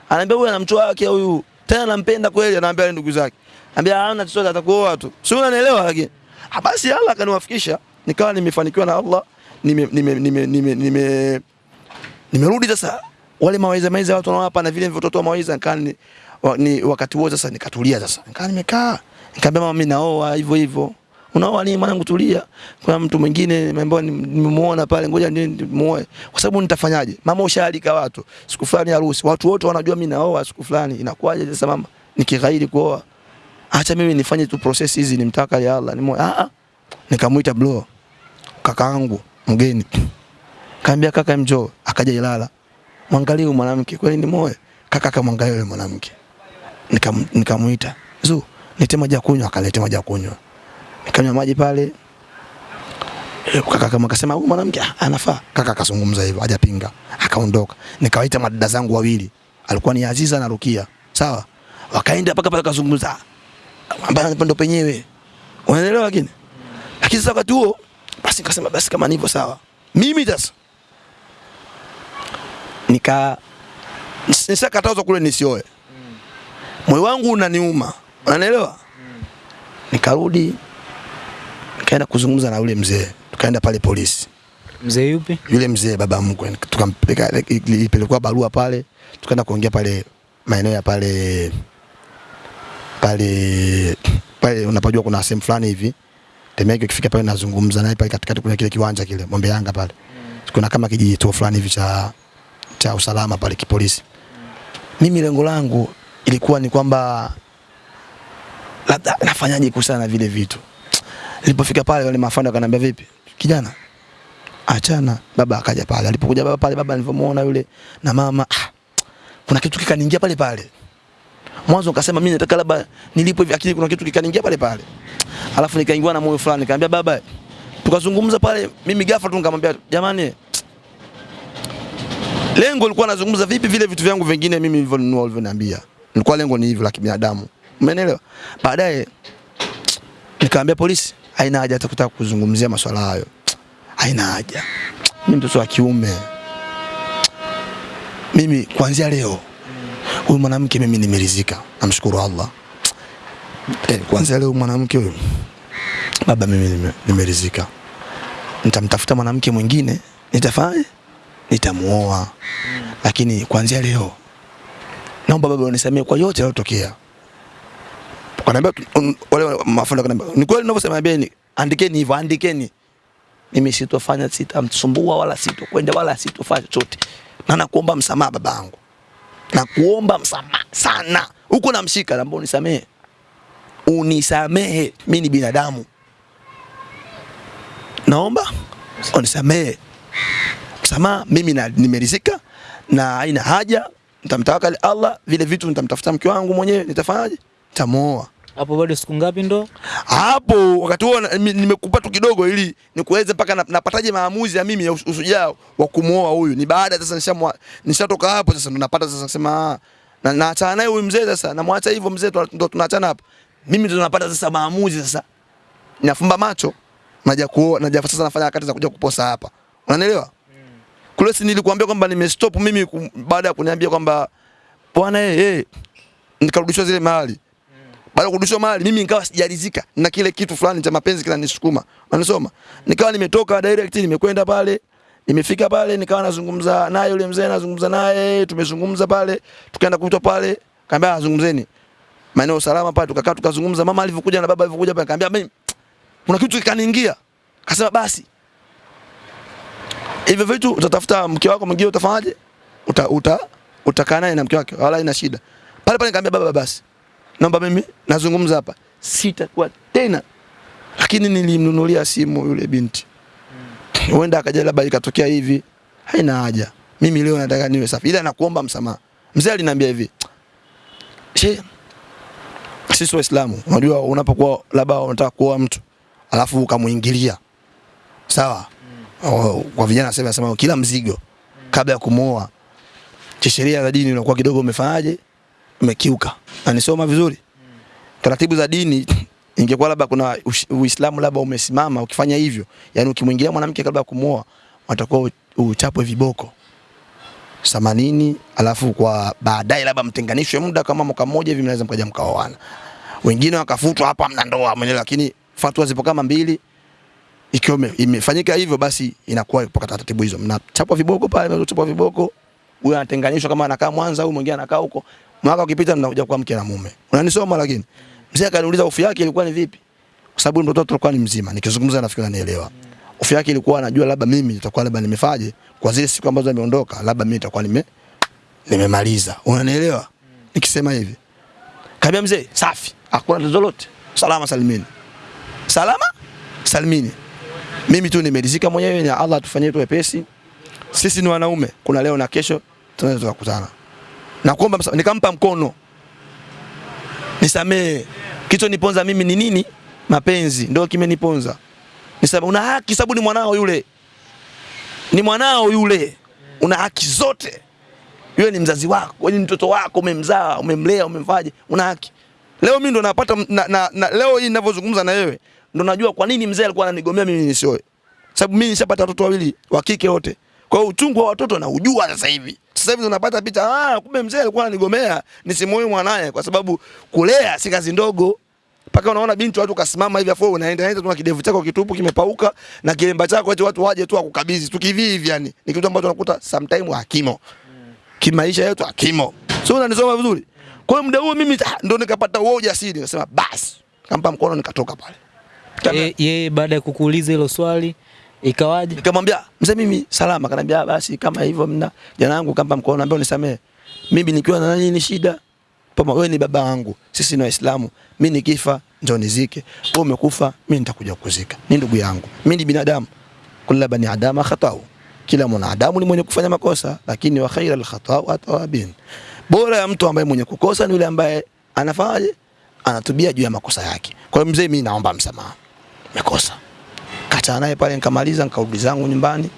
Anaambia huyu anamchoa wake huyu. Tena nampenda kweli anaambia ndugu zake. Anambia hana chochote atakuoa tu. Sio unanielewa lakini? Ah, basi Allah akaniwafikisha nikawa nimefanikiwa na Allah. Nime nime nime nime, nime nimerudi sasa wale mawaidha mawaidha watu wanawapa na vile nilivyotoa mawaidha mawaiza ni, ni wakati huo sasa nikatulia sasa. Nikaa nimekaa nikamwambia mama mimi naoa hivyo hivyo. Unaoa nini mwanangu tulia. Kuna mtu mwingine ambaye nimemuona pale ngoja nimuoe kwa sababu nitafanyaje? Mama ushaalika watu. Siku fulani harusi. Watu wote wanajua mimi naoa siku fulani. Inakuwaje sasa mama? Nikighairi kuoa. Acha mimi nifanye tu process hizi nimtaka ya Allah nimoe ah ah. Nikamuita bro kakaangu mgeni. Kaambia kaka mjoo akaja Ilala mwangalie huyu mwanamke kweli ni moyo? Kaka akamwangalia yule mwanamke. Nikam- nikamuita zu nite maji ya kunywa. Akalete maji ya kunywa. Nikanywa maji pale. E, kaka kama akasema huyu mwanamke ah, anafaa. Kaka akazungumza hivyo hajapinga. Akaondoka. Nikawaita madada zangu wawili. Alikuwa ni Aziza na Rukia. Sawa? Wakaenda mpaka pale kazungumza ambaye ndo penyewe. Unaelewa lakini? Lakini sasa wakati huo basi nikasema basi kama nivyo sawa. Mimi sasa nika nishakatazwa kule nisioe. Moyo wangu unaniuma. Unanielewa? Nikarudi nikaenda kuzungumza na yule mzee, tukaenda pale polisi. Mzee yupi? Yule mzee baba mkwe, tukampeleka, ilipelekwa barua pale, tukaenda kuongea pale maeneo ya pale pale pale, unapojua kuna sehemu fulani hivi. Temeke, ukifika pale nazungumza naye pale katikati, kuna kile kiwanja kile Mombe Yanga pale, kuna kama kijito fulani hivi cha cha usalama pale kipolisi. Mimi lengo langu ilikuwa ni kwamba labda nafanyaje kuhusiana na vile vitu. Nilipofika pale wale mafanda wakaniambia vipi? Kijana, achana. Baba akaja pale. Alipokuja baba pale, baba nilivyomuona yule na mama, ah, kuna kitu kikaniingia pale pale. Mwanzo nikasema mimi nataka labda nilipo hivi akili kuna kitu kikaniingia pale pale. Alafu nikaingiwa na moyo fulani, nikamwambia baba, tukazungumza pale, mimi ghafla tu nikamwambia jamani, lengo lilikuwa nazungumza vipi vile vitu vyangu vingine mimi nilivyonunua ulivyoniambia. Nilikuwa lengo ni hivyo la kibinadamu. Umeelewa? Baadaye nikamwambia polisi, haina haja hata kutaka kuzungumzia masuala hayo. Haina haja. Mimi mtoto wa kiume. Mimi kuanzia leo huyu mwanamke mimi nimeridhika. Namshukuru Allah. Eh, kuanzia leo mwanamke huyu baba mimi nime- nimeridhika. Nitamtafuta mwanamke mwingine, nitafanya nitamuoa. Lakini kuanzia leo naomba baba unisamee kwa yote yaliyotokea. Kanaambia wale mafundi kanaambia ni kweli unavyosema beni, andikeni hivyo, andikeni. Mimi sitofanya, sitamsumbua wala sitokwenda wala sitofanya chochote, na nakuomba msamaha babangu, nakuomba msamaha sana. Huko namshika, naomba unisamehe, unisamehe, mimi ni binadamu, naomba unisamehe. Msamaha, mimi na- nimeridhika na haina haja, nitamtawakali Allah, vile vitu nitamtafuta mke wangu mwenyewe, nitafanyaje? Nitamuoa Hapo bado siku ngapi ndo? hapo wakati huo nimekupa tu kidogo ili nikuweze mpaka na- napataje maamuzi ya mimi ya usujao wa kumuoa huyu. Ni baada sasa nishatoka hapo sasa ndo napata sasa kusema ah, na naachana naye huyu mzee sasa, namwacha hivyo mzee ndo tunaachana hapo. Mimi ndo napata sasa maamuzi sasa. Nafumba macho naja kuoa naja sasa nafanya harakati za kuja kuposa hapa. Unanielewa? Kule si nilikuambia kwamba nimestop mimi baada ya kuniambia kwamba bwana eh hey, nikarudishwa zile mali baada kurudishwa mali mimi nikawa sijalizika na kile kitu fulani cha mapenzi kinanisukuma. Unasoma? nikawa nimetoka direct nimekwenda pale nimefika pale nikawa nazungumza naye yule mzee nazungumza naye tumezungumza pale tukaenda kuitwa pale. Kaambia azungumzeni maeneo salama pale tukakaa tukazungumza. Mama alivyokuja na baba alivyokuja pale kaambia mimi kuna kitu kikaniingia. Akasema basi hivyo vitu utatafuta mke wako mwingine utafanyaje? Uta, uta, utakaa naye na mke wake wala ina shida. Pale pale nikamwambia baba basi naomba mimi nazungumza hapa. Sitakuwa tena. Lakini nilimnunulia simu yule binti. Huenda akaja labda ikatokea hivi. Haina haja. Mimi leo nataka niwe safi. Ila nakuomba msamaha. Mzee aliniambia hivi she sisi waislamu unajua unapokuwa labda unataka kuoa mtu alafu ukamuingilia sawa kwa vijana sasa nasema kila mzigo kabla ya kumuoa kisheria za dini unakuwa kidogo umefanyaje umekiuka. Anisoma vizuri. Taratibu za dini ingekuwa labda kuna uislamu labda umesimama ukifanya hivyo yani ukimwingilia mwanamke kabla ya kumuoa watakuwa uchapwe viboko. Themanini alafu kwa baadaye labda mtenganishwe muda kama mwaka mmoja hivi mnaweza mkaja mkaoana. Wengine wakafutwa hapa mna ndoa mwenyewe lakini fatwa zipo kama mbili ikiwa imefanyika hivyo basi inakuwa katika taratibu hizo. Mnachapwa viboko pale mnachapwa viboko. Huyo anatenganishwa kama anakaa Mwanza huyu mwingine anakaa huko. Mwaka ukipita mnakuja kwa mke na mume. Unanisoma lakini? Mzee akaniuliza hofu yake ilikuwa ni vipi? Kwa sababu mtoto alikuwa ni mzima. Nikizungumza nafikiri ananielewa. Hofu yake ilikuwa anajua labda mimi nitakuwa labda nimefaje kwa zile siku ambazo ameondoka labda mimi nitakuwa nime nimemaliza. Unanielewa? Nikisema hivi. Kaambia mzee safi. Hakuna tatizo lolote. Salama salimini. Salama salimini mimi tu nimeridhika mwenyewe na Allah atufanyie tu wepesi sisi ni wanaume kuna leo na kesho tunaweza kukutana. na kuomba nikampa mkono. Nisamee kichoniponza mimi ni nini? Mapenzi. Ndio kimeniponza. Nisamee una haki sababu ni mwanao yule. Ni mwanao yule. Una haki zote. Yule ni mzazi wako wewe ni mtoto wako umemzaa umemlea umemfaje una haki. Leo mimi ndo napata na, na, na, leo hii ninavyozungumza na wewe ndo najua kwa nini mzee alikuwa ananigomea mimi nisioe sababu mimi nishapata watoto wawili wa kike wote kwa hiyo uchungu wa watoto naujua sasa hivi sasa hivi tunapata picha ah kumbe mzee alikuwa ananigomea nisimwoe mwanaye kwa sababu kulea si kazi ndogo Paka unaona binti watu kasimama hivi afu unaenda nenda tu na kidevu chako kitupu kimepauka na kilemba chako eti watu waje tu akukabidhi tu kivi hivi yani. Ni kitu ambacho unakuta sometime hakimo. Kimaisha yetu hakimo. Sio unanisoma vizuri? Kwa hiyo muda huo mimi ah, ndo nikapata uoja asili, nikasema basi. Kampa mkono nikatoka pale. Ye- Yeye baada ya kukuuliza hilo swali ikawaje? Nikamwambia mzee, mimi salama. Kanambia "Ah, basi kama hivyo mna jana yangu kampa mkono, naambia unisamee. Mimi nikiwa na nani ni shida, pama wewe ni baba wangu, sisi ni Waislamu. Mimi nikifa ndio nizike, wewe umekufa, mimi nitakuja kuzika, Ni ndugu yangu, mimi ni binadamu. Kullu bani adama khatau, kila mwanadamu ni mwenye kufanya makosa, lakini wa khaira khatau atawabin, bora ya mtu ambaye mwenye kukosa ni yule ambaye anafanyaje, anatubia juu ya makosa yake. Kwa hiyo mzee, mimi naomba msamaha, nimekosa kataa naye pale, nikamaliza nikarudi zangu nyumbani,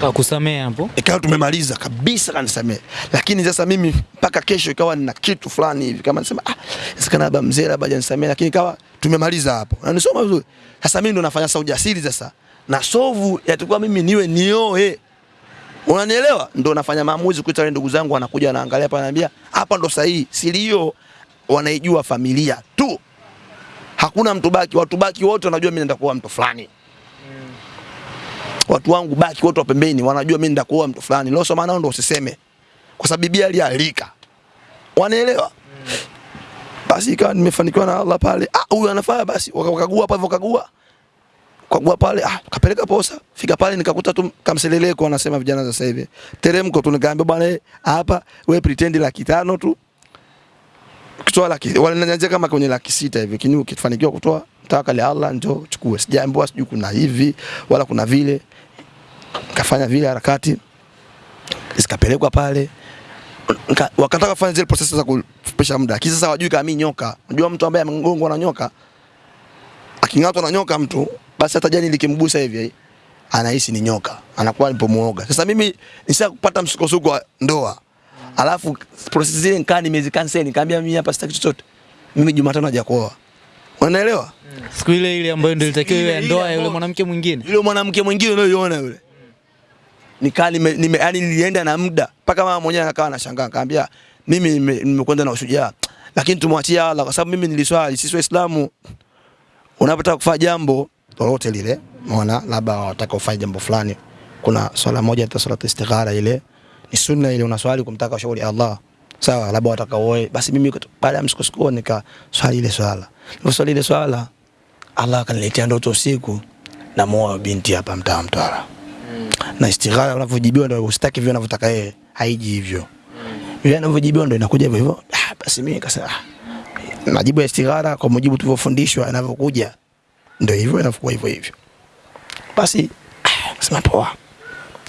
Kakusamea hapo? ikawa tumemaliza kabisa, kanisamea. Lakini sasa mimi mpaka kesho ikawa nina kitu fulani hivi, kama nasema ah, inawezekana labda mzee labda hajanisamee, lakini ikawa tumemaliza hapo, na nisoma vizuri. Sasa mimi ndo nafanya sasa ujasiri sasa, na sovu yatakuwa mimi niwe nioe, unanielewa? Ndo nafanya maamuzi kuita wale ndugu zangu, wanakuja wanaangalia pale, ananiambia hapa ndo sahihi. Siri hiyo wanaijua familia tu, hakuna mtu baki, watu baki wote wanajua mimi naenda kuoa mtu fulani watu wangu baki wote wa pembeni wanajua mimi nitakuoa mtu fulani. Leo soma nao ndo usiseme. Kwa sababu Biblia alialika. Wanaelewa? Basi ikawa nimefanikiwa na Allah pale. Ah, huyu anafaa basi. Wakagua hapo hivyo kagua. Kagua pale, ah, kapeleka posa. Fika pale nikakuta tu kamseleleko anasema vijana sasa hivi. Teremko tu nikaambia bwana eh, hapa wewe pretend laki tano tu. Kutoa laki wananianzia kama kwenye laki sita hivi. Kini ukifanikiwa kutoa tawakali Allah ndio chukue. Sijaambiwa sijui kuna hivi wala kuna vile kafanya vile harakati zikapelekwa pale wakataka kufanya zile process za kupesha muda lakini sasa wajui kama mimi nyoka unajua mtu ambaye amegongwa na nyoka aking'atwa na nyoka mtu basi hata jani likimgusa hivi anahisi ni nyoka anakuwa alipomuoga. sasa mimi nisha kupata msukosuko wa ndoa alafu process zile nikaa nimezikanseli, nikamwambia mimi hapa sitaki chochote. Mimi Jumatano haja kuoa. unaelewa? Siku ile ile ambayo ndio ilitakiwa iwe ndoa ya yule mwanamke mwingine. yule mwanamke mwingine unayoiona yule. Nikaa nime, nime yani nilienda na muda. Mpaka mama mwenyewe akawa anashangaa akaambia mimi nime- nimekwenda na ushujaa. Lakini tumwachie Allah kwa sababu mimi niliswali sisi waislamu. Unapotaka kufanya jambo lolote lile unaona labda wataka ufanye jambo fulani. Kuna swala moja ta swala istighara ile ni sunna ile unaswali kumtaka ushauri Allah sawa labda wataka uoe basi mimi baada ya msukosuko nika swali ile swala niliposwali ile swala Allah akaniletea ndoto usiku na muoa binti hapa mtaa Mtwara na istighara unavyojibiwa ndio usitaki vile unavyotaka yeye, haiji hivyo. Vile anavyojibiwa ndio inakuja hivyo hivyo. Ah, basi mimi nikasema ah, majibu ya istighara kwa mujibu tulivyofundishwa yanavyokuja ndio hivyo inafukua hivyo hivyo. Basi ah, kasema poa.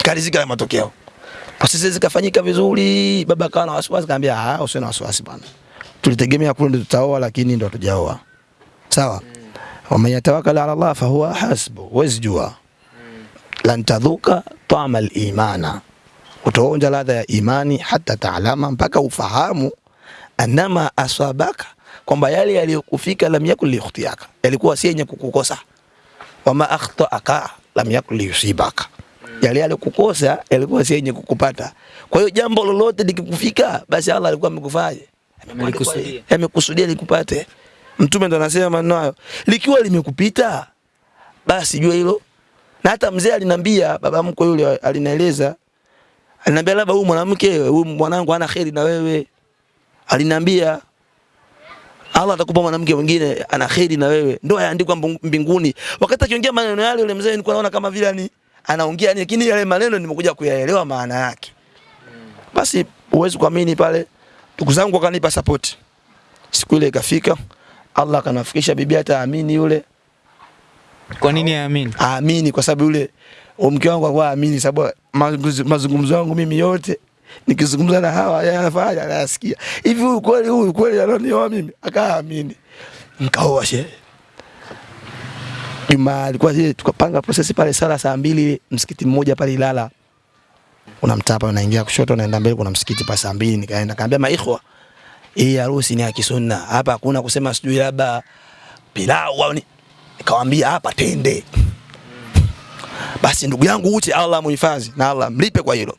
Kalizika ya matokeo. Prosesi zikafanyika vizuri, baba akawa na wasiwasi, kaambia ah, usiwe na wasiwasi bwana. Tulitegemea kule ndio tutaoa, lakini ndio hatujaoa. Sawa. Waman yatawakkal ala Allah fahuwa hasbu, huwezi jua lan tadhuka tama al-imana, utaonja ladha ya imani hata taalama, mpaka ufahamu anama asabaka, kwamba yale yaliyokufika lam yakun liyukhtiyaka, yalikuwa si yenye kukukosa. Wama akhtaaka lam yakun liyusibaka, yale yalikukosa yalikuwa si yenye kukupata. Kwa hiyo jambo lolote likikufika, basi Allah alikuwa amekufanya amekusudia likupate. Mtume ndo anasema maneno hayo, likiwa limekupita basi jua hilo na hata mzee alinambia, baba mkwe yule alinaeleza, alinambia labda huyu mwanamke huyu mwanangu hana kheri na wewe. alinambia Allah atakupa mwanamke mwingine ana kheri na wewe, ndio yaandikwa mbinguni. Wakati akiongea maneno yale, yule mzee nilikuwa naona kama vile ni anaongea ni, lakini yale maneno nimekuja kuyaelewa maana yake. Basi uwezi kuamini pale, ndugu zangu wakanipa support. Siku ile ikafika, Allah akanafikisha bibi hata amini yule Kwa nini aamini? aamini kwa sababu yule mke wangu alikuwa aamini, sababu mazungumzo yangu mimi yote nikizungumza na hawa anafanya anasikia hivi, huyu kweli, huyu kweli ananioa mimi, akaamini, nikaoa shehe. Juma alikuwa zile tukapanga process pale sala saa mbili msikiti mmoja pale Ilala, unamtapa unaingia kushoto unaenda mbele, kuna msikiti pale saa mbili. Nikaenda kaambia maikhwa, hii harusi ni ya kisunna, hapa hakuna kusema sijui labda pilau au ni nikamwambia hapa tende. Basi ndugu yangu uche Allah muhifadhi na Allah mlipe kwa hilo.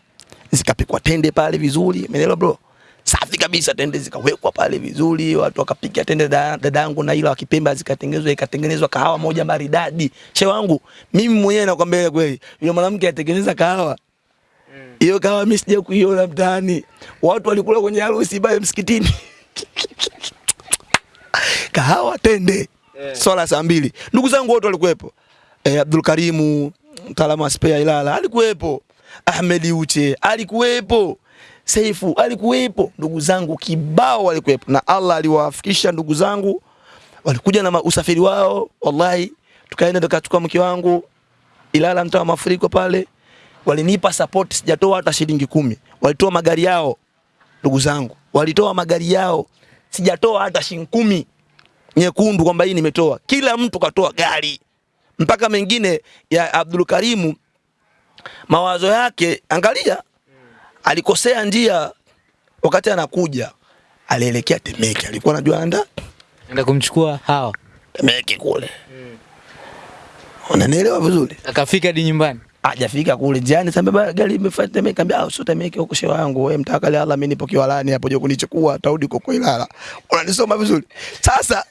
Zikapikwa tende pale vizuri, umeelewa bro? Safi kabisa, tende zikawekwa pale vizuri, watu wakapiga tende, da- dadangu na ila wakipemba zikatengenezwa, ikatengenezwa kahawa moja maridadi. Che wangu mimi mwenyewe nakwambia kweli, yule mwanamke atengeneza kahawa. Hiyo kahawa mimi sija kuiona mtaani, watu walikula kwenye harusi pale msikitini. Kahawa tende. Yeah. swala saa mbili. Ndugu zangu wote walikuwepo, e, Abdul Karimu mtaalamu wa spare Ilala alikuwepo, Ahmed Uche alikuwepo, Seifu alikuwepo, ndugu zangu kibao walikuwepo, na Allah aliwafikisha ndugu zangu, walikuja na usafiri wao, wallahi tukaenda tukachukua mke wangu Ilala, mtaa wa mafuriko pale, walinipa support, sijatoa hata shilingi kumi, walitoa magari yao ndugu zangu, walitoa magari yao, sijatoa hata shilingi kumi. Nyekundu kwamba hii nimetoa. Kila mtu katoa gari, mpaka mengine ya Abdul Karimu mawazo yake, angalia, alikosea njia wakati anakuja, alielekea Temeke, alikuwa anajua anda Enda kumchukua hawa. Temeke kule, Mm. unanielewa vizuri. Akafika hadi nyumbani. Hajafika kule njiani, sasa baba gari imefuata Temeke, ambia ah, sio Temeke huko shewa yangu, wewe mtaka lala, mimi nipo Kiwalani hapo, je kunichukua tarudi huko Ilala. Unanisoma vizuri. Sasa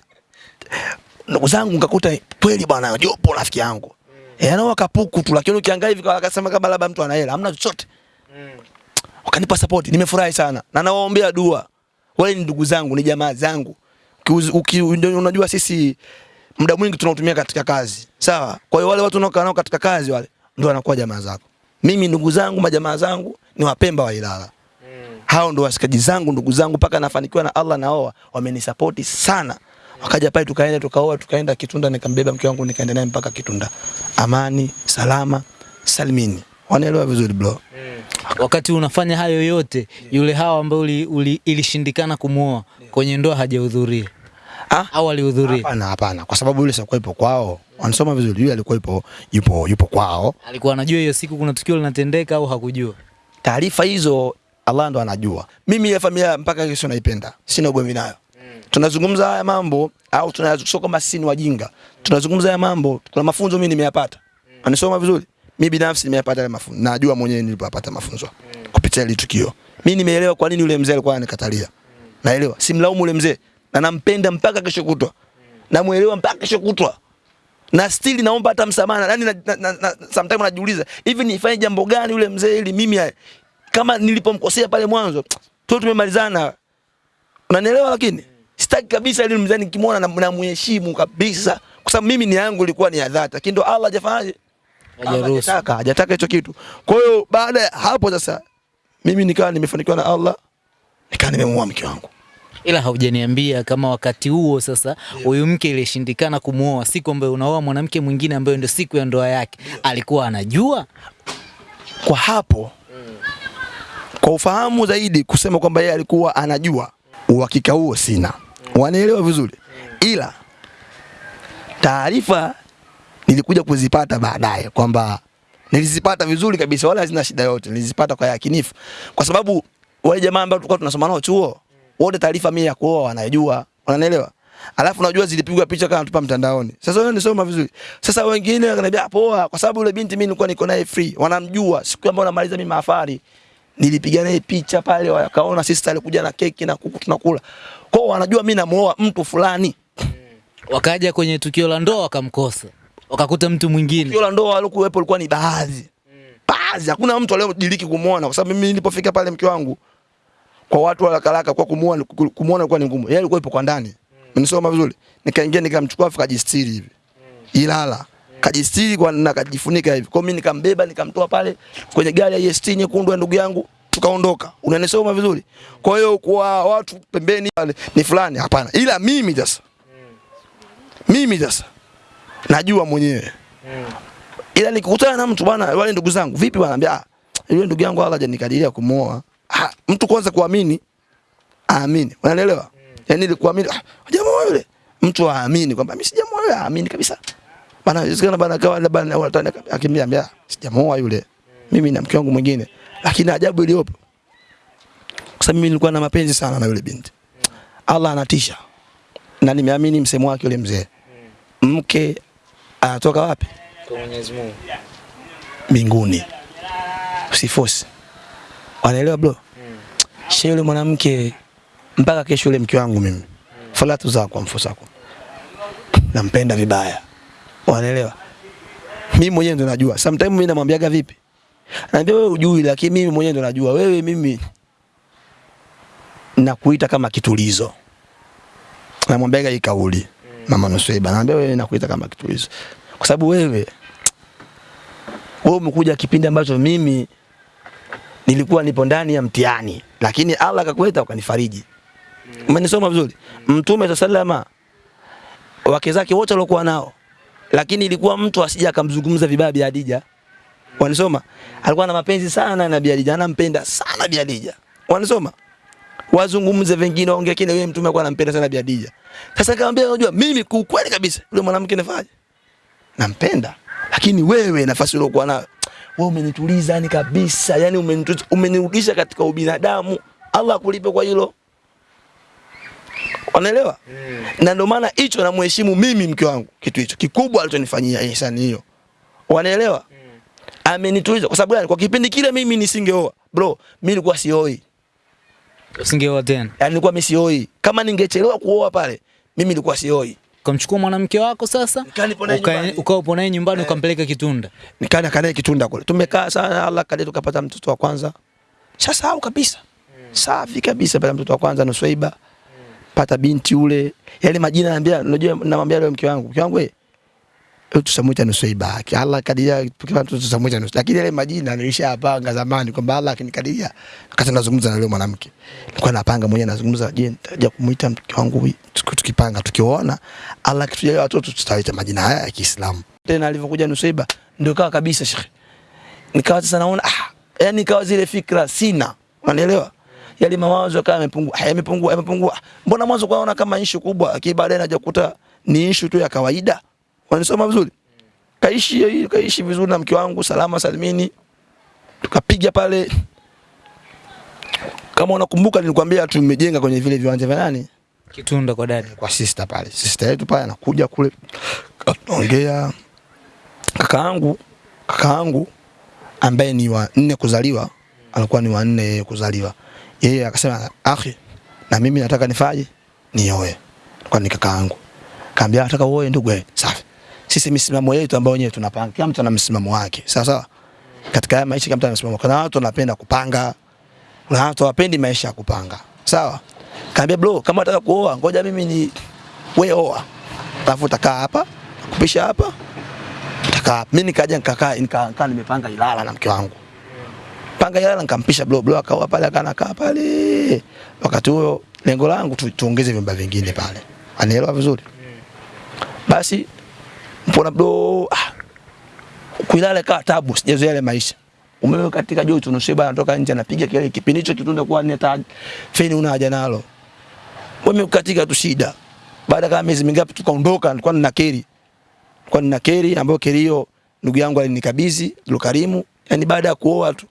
ndugu zangu nikakuta kweli bwana, jopo rafiki yangu mm. E, yanao kapuku tu, lakini ukiangalia hivi kwa akasema kama labda mtu ana hela, hamna chochote. Wakanipa support, nimefurahi sana na nawaombea dua. Wale ni ndugu zangu, ni jamaa zangu. Unajua sisi muda mwingi tunautumia katika kazi, sawa. Kwa hiyo wale watu unaokaa nao katika kazi wale ndio wanakuwa jamaa zako. Mimi ndugu zangu, majamaa zangu ni Wapemba wa Ilala. Hao ndo wasikaji zangu, ndugu zangu, mpaka nafanikiwa na Allah naoa, wamenisapoti sana. Wakaja pale tukaenda tukaoa, tukaenda Kitunda, nikambeba mke wangu nikaenda naye mpaka Kitunda, amani, salama, salimini. Wanaelewa vizuri bro. Wakati unafanya hayo yote, yule hawa ambao uli, uli, ilishindikana kumuoa kwenye ndoa hajahudhuria Ah? au alihudhuria? Hapana, hapana, kwa sababu yule sikuwa ipo kwao. Wanasoma vizuri, yule alikuwa ipo yupo yupo kwao. Alikuwa anajua hiyo siku kuna tukio linatendeka au hakujua? Taarifa hizo Allah ndo anajua. Mimi ile familia mpaka kesho naipenda, sina ugomvi nayo. Tunazungumza haya mambo au tunasio kama sisi ni wajinga. Tunazungumza haya mambo, kuna mafunzo mimi nimeyapata. anasoma vizuri. Mimi binafsi nimeyapata yale mafunzo. Najua mwenyewe nilipopata mafunzo kupitia ile tukio. Mimi nimeelewa kwa nini yule mzee alikuwa anikatalia. Naelewa, simlaumu yule mzee na nampenda mpaka kesho kutwa. Namuelewa mpaka kesho kutwa na still naomba hata msamaha. Yani na, na, na, na, sometimes najiuliza hivi nifanye jambo gani yule mzee ili mimi ya- kama nilipomkosea pale mwanzo tu tumemalizana, unanielewa? Lakini sitaki kabisa ili mzee nikimwona na, na kabisa, kwa sababu mimi ni yangu ilikuwa ni ya dhati, lakini ndo Allah hajafanyaje, Hajaruhusu. hajataka hajataka hicho kitu. Kwa hiyo baada ya hapo sasa mimi nikawa nimefanikiwa na Allah, nikawa nimemuoa mke wangu. Ila haujaniambia kama wakati huo sasa huyu yeah. mke ilishindikana kumuoa, siku ambayo unaoa mwanamke mwingine ambayo ndio siku ya ndoa yake, yeah. alikuwa anajua? kwa hapo mm. kwa ufahamu zaidi kusema kwamba yeye alikuwa anajua, uhakika huo sina, mm. wanaelewa vizuri, mm. ila taarifa nilikuja kuzipata baadaye kwamba nilizipata vizuri kabisa, wala hazina shida yote, nilizipata kwa yakinifu, kwa sababu wale jamaa ambao tulikuwa tunasoma nao chuo wote taarifa mimi ya kuoa wanajua, wananielewa. Alafu najua zilipigwa picha kama tupa mtandaoni. Sasa wewe nisoma vizuri. Sasa wengine wananiambia poa, kwa sababu yule binti mimi nilikuwa niko naye free, wanamjua. Siku ambayo namaliza mimi mahafali nilipiga naye picha pale, wakaona sister alikuja na keki na kuku tunakula. Kwa wanajua mimi namuoa mtu fulani. Wakaja kwenye tukio la ndoa wakamkosa, wakakuta mtu mwingine. Tukio ndoa alikuwepo ilikuwa ni baadhi. Baadhi, hakuna mtu aliyodiriki kumuona kwa sababu mimi nilipofika pale mke wangu kwa watu wa haraka kwa kumuona kumuona ilikuwa ni ngumu. Yeye alikuwa ipo kwa ndani. Nimesoma vizuri? Nikaingia nikamchukua afu kajistiri hivi. Ilala. Kajistiri kwa na kajifunika hivi. Kwa mimi nikambeba nikamtoa pale kwenye gari ya EST nyekundu ya ndugu yangu tukaondoka. Unanisoma vizuri? Kwa hiyo kwa watu pembeni ni fulani hapana. Ila mimi sasa. Mimi sasa najua mwenyewe. mm. Ila nikikutana na mtu bwana, wale ndugu zangu, vipi bwana, anambia ah, yule ndugu yangu wala hajanikadiria kumuoa. Ha, mtu kwanza kuamini aamini. Unaelewa? Yaani ili kuamini ah, jamaa yule. Mtu aamini kwamba mimi sijamuoa yule, aamini kabisa. Bana, sikana bana kawa labda watani akiniambia sijamuoa yule. Mimi na mke wangu mwingine. Lakini ajabu iliyopo. Kwa sababu mimi nilikuwa na mapenzi sana na yule binti. Allah anatisha. Na nimeamini msemo wake yule mzee. Mke anatoka wapi? Kwa Mwenyezi Mungu. mbinguni. Usifosi. Wanaelewa bro? Mm. She yule mwanamke mpaka kesho yule mke wangu mimi. Mm. Falatu zako mfusako. Nampenda vibaya. Wanaelewa? Mimi mwenyewe ndo najua. Sometimes mimi namwambiaga vipi? naambia wewe ujui lakini mimi mwenyewe ndo najua. Wewe mimi nakuita kama kitulizo. Namwambiaga hii kauli. Mama Nusweba ananiambia wewe nakuita kama kitu hizo, Kwa sababu wewe wewe umekuja kipindi ambacho mimi nilikuwa nipo ndani ya mtihani, lakini Allah akakuleta ukanifariji. Umenisoma vizuri? Mtume sallama wake zake wote waliokuwa nao, lakini ilikuwa mtu asija akamzungumza vibaya Bi Hadija. Wanisoma? Alikuwa na mapenzi sana na Bi Hadija, anampenda sana Bi Hadija. Wanisoma? Wazungumze vingine waongee kile, yeye mtume alikuwa anampenda sana Bi Khadija. Sasa nikamwambia unajua mimi kwa kweli kabisa yule mwanamke nifaje? Nampenda. Lakini wewe nafasi uliokuwa nayo wewe umenituliza yani kabisa, yani umenirudisha katika ubinadamu. Allah akulipe kwa hilo. Unaelewa? Mm. Na ndio maana hicho namheshimu mimi mke wangu kitu hicho kikubwa alichonifanyia ihsani hiyo. Unaelewa? Mm. Amenituliza kwa sababu gani? Kwa kipindi kile mimi nisingeoa. Bro, mimi nilikuwa sioi. Usingeoa tena. Yaani nilikuwa mimi sioi. Kama ningechelewa kuoa pale, mimi nilikuwa sioi. kamchukua mwanamke wako sasa? Nikaa nipo naye Uka- nyumbani. Ukawa upo naye nyumbani ukampeleka Kitunda. Nikaenda kanae Kitunda kule. Tumekaa sana, Allah kadri tukapata mtoto wa kwanza. Shasahau kabisa. Safi kabisa pale mtoto wa kwanza Nuswaiba. Pata binti ule. Yale majina naambia, unajua namwambia leo mke wangu. Mke wangu wewe tusamuita ibaki, Allah kadiria tukiwa mtoto moja nusu, Lakini yale majina nilishapanga zamani kwamba Allah akinikadiria wakati nazungumza na yule mwanamke. Nilikuwa napanga mwenyewe nazungumza, je, nitaja kumuita mke wangu tukipanga tukiona Allah kitujalia watoto tutaita majina haya ya Kiislamu. Tena alivyokuja Nuswaiba ndio kawa kabisa shekhe nikawa sasa naona ah, yani nikawa zile fikra sina, unanielewa? Yale mawazo kama yamepungua, yamepungua, yamepungua. Mbona mwanzo kwaona kama issue kubwa, lakini baadaye naja kukuta ni issue tu ya kawaida. Wanisoma vizuri? Kaishi kaishi vizuri na mke wangu salama salimini. Tukapiga pale kama unakumbuka nilikwambia tumejenga kwenye vile viwanja vya nani? Kitunda kwa dadi. kwa sister pale. Sister yetu pale anakuja kule anaongea kakaangu kakaangu ambaye ni wa nne kuzaliwa alikuwa ni wa nne kuzaliwa. Yeye akasema akhi, na mimi nataka nifaje? Nioe. Kwa ni kakaangu. Kaambia nataka uoe ndugu. Safi. Sisi misimamo yetu ambayo wenyewe tunapanga. Kila mtu ana msimamo wake. Sawa sawa. Katika haya maisha kila mtu ana msimamo. Kuna watu wanapenda kupanga. Kuna watu hawapendi maisha ya kupanga. Sawa? Kaambia bro, kama unataka kuoa, ngoja mimi ni wewe oa. Alafu utakaa hapa, kupisha hapa. Utakaa. Mimi nikaja nikakaa nikakaa nimepanga Ilala na mke wangu. Panga Ilala nikampisha bro, bro akaoa pale akana kaa pale. Wakati huo lengo langu tu, tuongeze vyumba vingine pale. Anielewa vizuri? Basi mbona bro ah, kuilale kaa tabu, sijazoea ile maisha. Umeme katika joto Nusweba anatoka nje anapiga kelele kipindi hicho kitunda kwa ni hata feni una haja nalo. Umeme katika tu shida. Baada kama miezi mingapi tukaondoka, nilikuwa nina keri. Nilikuwa nina keri ambayo keri hiyo ndugu yangu alinikabidhi Lukarimu. yani baada ya kuoa tu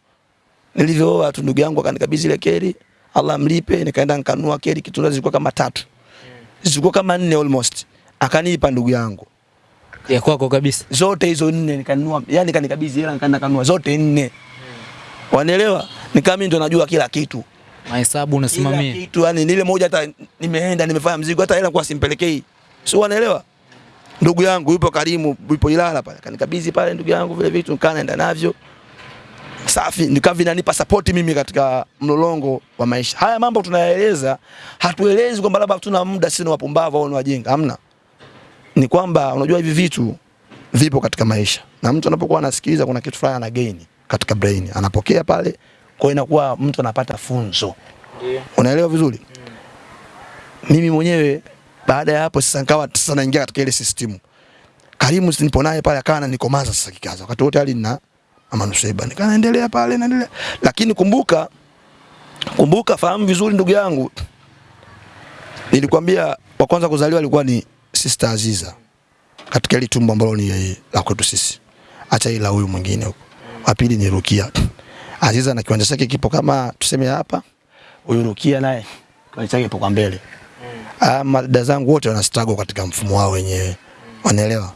nilivyooa tu ndugu yangu akanikabidhi ile keri. Allah mlipe, nikaenda nikanunua keri kitunda zilikuwa kama tatu. Zilikuwa kama nne almost. Akanipa ndugu yangu Ya kwako kabisa. zote hizo nne nikanunua, yani kanikabidhi hela nikaenda kanunua zote nne. Wanaelewa? Nikaa mimi ndo najua kila kitu. Mahesabu Kila kitu yani nile moja hata nimeenda nimefanya mzigo hata hela kwa simpelekei. Sio wanaelewa? Ndugu yangu yupo Karimu, yupo Ilala pale. Kanikabidhi pale ndugu yangu vile vitu nikaa naenda navyo. Safi, nikawa vinanipa support mimi katika mlolongo wa maisha. Haya mambo tunayaeleza, hatuelezi kwamba labda tuna muda sisi ni wapumbavu au ni wajinga, hamna. Ni kwamba unajua hivi vitu vipo katika maisha. Na mtu anapokuwa anasikiliza kuna kitu fulani ana gain katika brain. Anapokea pale, kwa inakuwa mtu anapata funzo. yeah. Unaelewa vizuri? mm. Mimi mwenyewe baada ya hapo sasa nikawa sasa naingia katika ile system. Karimu nipo naye pale akawa ananikomaza sasa kikaza. Wakati wote hali na Mama Nusaiba. Nikaa naendelea pale naendelea. Lakini kumbuka kumbuka fahamu vizuri ndugu yangu. Nilikwambia wa kwanza kuzaliwa alikuwa ni Sister Aziza. Katika ile tumbo ambalo ni la kwetu sisi. Acha ila huyu mwingine huko. Wa pili ni Rukia. Aziza na kiwanja chake kipo kama tuseme hapa. Huyu Rukia naye kiwanja chake kipo kwa mbele. Ah, madada zangu wote wana struggle katika mfumo wao wenyewe. Wanaelewa?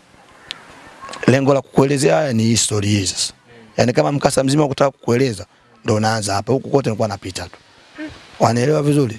Lengo la kukuelezea haya ni history hii sasa. Yaani kama mkasa mzima wa kutaka kukueleza ndio unaanza hapa. Huku kote nilikuwa napita tu. wanaelewa vizuri